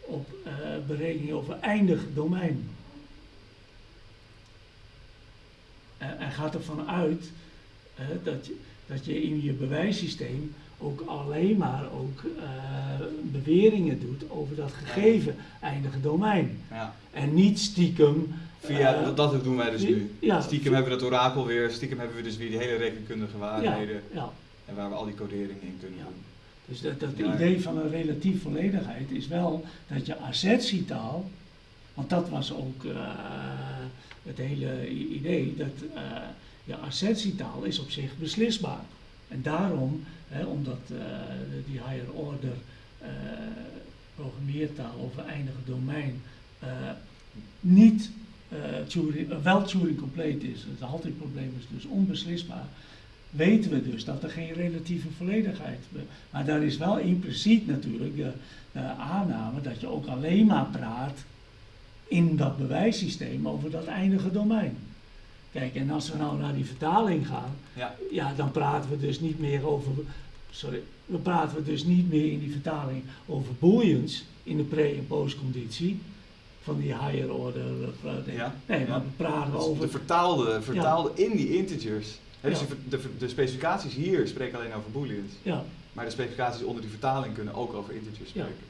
op uh, berekening over eindig domein. en gaat ervan uit dat, je, dat je in je bewijssysteem ook alleen maar ook beweringen doet over dat gegeven eindige domein. Ja. En niet stiekem Via, uh, dat doen wij dus nu. Ja, stiekem hebben we dat orakel weer, stiekem hebben we dus weer die hele rekenkundige waarheden. Ja. En waar we al die coderingen in kunnen doen. Dus dat, dat idee van een relatief volledigheid is wel dat je assertietaal, want dat was ook uh, het hele idee, dat uh, je assertietaal is op zich beslisbaar. En daarom, hè, omdat die higher order programmeertaal over eindige domein niet uh, Turing, uh, wel Turing complete is, het haltingprobleem is dus onbeslisbaar, weten we dus dat er geen relatieve volledigheid is. Maar daar is wel impliciet natuurlijk de, de, aanname dat je ook alleen maar praat in dat bewijssysteem over dat eindige domein. Kijk, en als we nou naar die vertaling gaan, ja. ja dan praten we dus niet meer over, sorry, we praten we dus niet meer in die vertaling over booleans in de pre- en postconditie, van die higher order ja. Nee, maar we praten Dus over... De vertaalde, vertaalde in die integers. Hè, dus de, de, specificaties hier spreken alleen over booleans. Ja, Maar de specificaties onder die vertaling kunnen ook over integers Ja. spreken.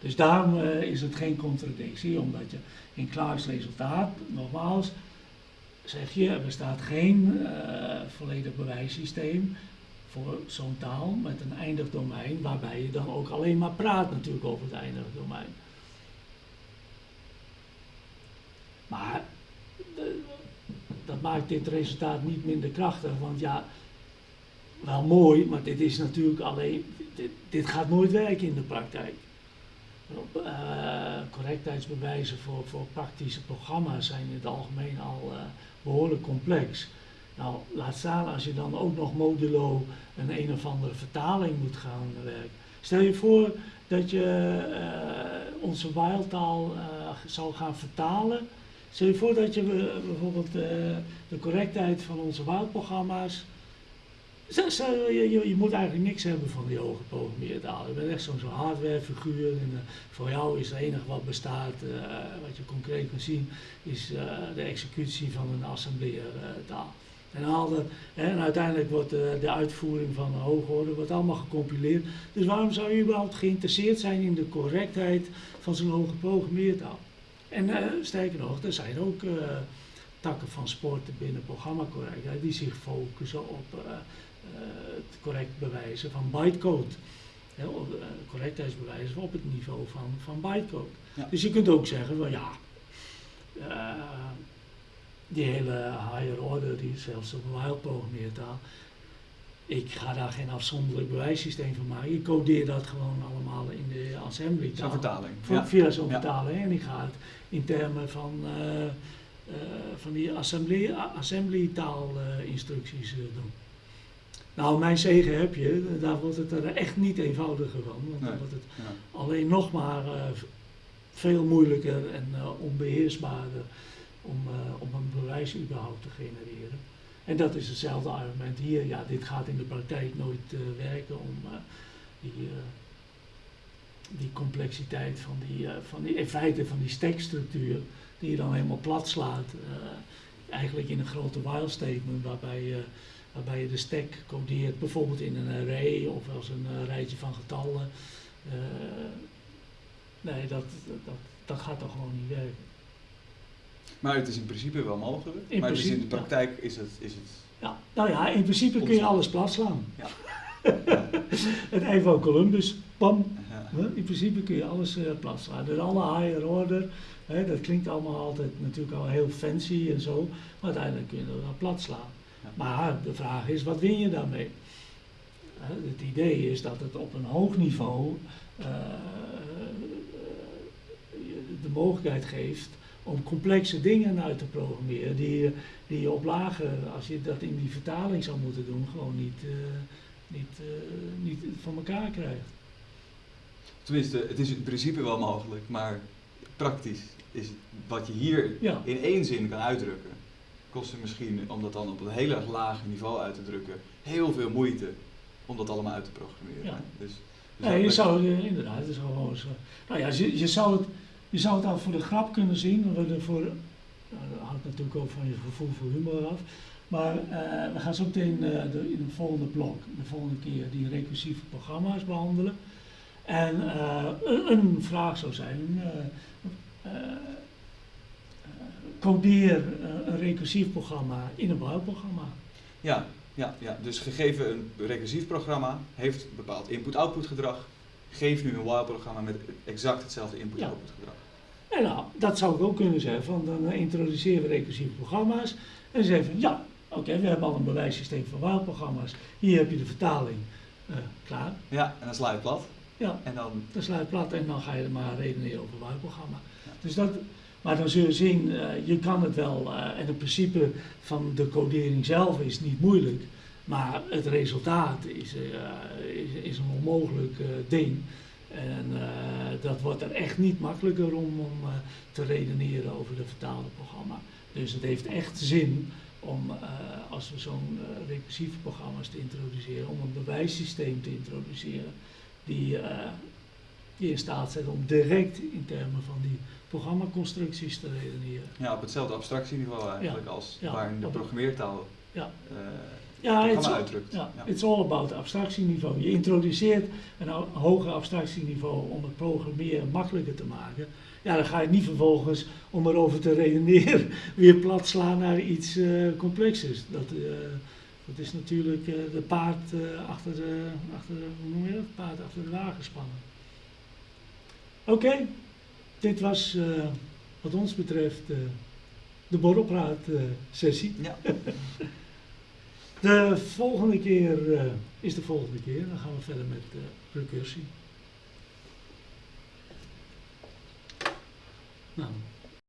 dus daarom eh, is het geen contradictie, omdat je in Clark's resultaat, nogmaals, zeg je, er bestaat geen eh, volledig bewijssysteem voor zo'n taal met een eindig domein, waarbij je dan ook alleen maar praat natuurlijk over het eindige domein. Maar eh, dat maakt dit resultaat niet minder krachtig, want ja, wel mooi, maar dit is natuurlijk alleen, dit, dit gaat nooit werken in de praktijk. Uh, correctheidsbewijzen voor, voor praktische programma's zijn in het algemeen al uh, behoorlijk complex. Nou, laat staan als je dan ook nog modulo een een of andere vertaling moet gaan werken. Stel je voor dat je uh, onze wildtaal zou gaan vertalen. Stel je voor dat je bijvoorbeeld de correctheid van onze wildprogramma's Stel, je, je, je, moet eigenlijk niks hebben van die hoge programmeertaal. Je bent echt zo'n zo hardwarefiguur en uh, voor jou is het enige wat bestaat, wat je concreet kan zien, is de executie van een assembleertaal. En, al dat, en uiteindelijk wordt de uitvoering van een hoge orde wordt allemaal gecompileerd. Dus waarom zou je überhaupt geïnteresseerd zijn in de correctheid van zo'n hoge programmeertaal? En sterker nog, er zijn ook takken van sporten binnen programmacorrectheid die zich focussen op uh, het correct bewijzen van bytecode. Uh, correctheidsbewijzen op het niveau van, van bytecode. Ja. Dus je kunt ook zeggen, well, ja, uh, die hele higher order, die zelfs op een wild programmeertaal, ik ga daar geen afzonderlijk bewijssysteem van maken. Ik codeer dat gewoon allemaal in de assembly. Zo'n vertaling. Ja. Via zo'n ja. vertaling. En ik ga het in termen van uh, van die assembly, assembly taal uh, instructies uh, doen. Nou, mijn zegen heb je, daar wordt het er echt niet eenvoudiger van. Want Nee, dan wordt het ja. alleen nog maar veel moeilijker en onbeheersbaarder om, eh, om een bewijs überhaupt te genereren. En dat is hetzelfde argument hier. Ja, dit gaat in de praktijk nooit eh, werken om eh, die, eh, die complexiteit van die, eh, van die, in feite van die stackstructuur, die je dan helemaal plat slaat. eh, eigenlijk in een grote while statement waarbij je, waarbij je de stack codeert, bijvoorbeeld in een array of als een eh, rijtje van getallen. Nee, dat, dat, dat gaat toch gewoon niet werken. Maar het is in principe wel mogelijk. In maar dus in de principe, ja. praktijk is het, is het Ja, nou ja, in principe kun je alles plat slaan. Ja. Het van Columbus, pam, In principe kun je alles eh plat slaan. Dus alle higher order, hè, dat klinkt allemaal altijd natuurlijk al heel fancy en zo, maar uiteindelijk kun je dat wel plat slaan. Ja. Maar de vraag is, wat win je daarmee? Het idee is dat het op een hoog niveau eh, je de mogelijkheid geeft om complexe dingen uit te programmeren die, je- die je op lage, als je dat in die vertaling zou moeten doen, gewoon niet, eh, niet, eh, niet van elkaar krijgt. Tenminste, het is in principe wel mogelijk, maar praktisch is wat je hier Ja. in één zin kan uitdrukken, kost het misschien, om dat dan op een heel erg laag niveau uit te drukken, heel veel moeite om dat allemaal uit te programmeren. Ja. Dus, dus Nee, je zou eh, inderdaad, het is gewoon zo. Nou ja, je, je, zou het, je zou het al voor de grap kunnen zien, we voor, nou, dat hangt natuurlijk ook van je gevoel voor humor af. Maar eh, we gaan zo meteen eh, de, in het volgende blok, de volgende keer, die recursieve programma's behandelen. En eh, een, een vraag zou zijn, eh, eh, eh, codeer een recursief programma in een bouwprogramma. Ja, ja, ja, dus gegeven een recursief programma heeft een bepaald input-output gedrag, geef nu een while-programma met exact hetzelfde input-output gedrag. En nou, dat zou ik ook kunnen zeggen, van dan introduceren we recursieve programma's. En zeggen van ja, oké, we hebben al een bewijssysteem van while-programma's. Hier heb je de vertaling. Klaar. Ja, en dan sla je het plat Ja, en dan, dan sluit het plat en dan ga je er maar redeneren over een while-programma. Ja. Dus dat, maar dan zul je zien, eh, je kan het wel, eh, en het principe van de codering zelf is niet moeilijk. Maar het resultaat is, eh, is, is een onmogelijk ding. En dat wordt er echt niet makkelijker om, om te redeneren over de vertaalde programma. Dus het heeft echt zin om, als we zo'n recursieve programma's te introduceren, om een bewijssysteem te introduceren die, eh, die in staat zet om direct in termen van die programmaconstructies te redeneren. ja, op hetzelfde abstractieniveau eigenlijk als ja, waarin de programmeertaal Ja. eh, Ja, het is, uitdrukt. ja, Ja. it's all about abstractieniveau. Je introduceert een ho- hoger abstractieniveau om het programmeren makkelijker te maken. Ja, dan ga je niet vervolgens, om erover te redeneren, weer plat slaan naar iets eh, complexers. Dat, dat is natuurlijk eh, de paard eh, achter, de, achter de, hoe noem je dat? Paard achter de wagen spannen. Oké, dit was eh, wat ons betreft de borrelpraat sessie. Ja. De volgende keer is de volgende keer. Dan gaan we verder met recursie. Nou,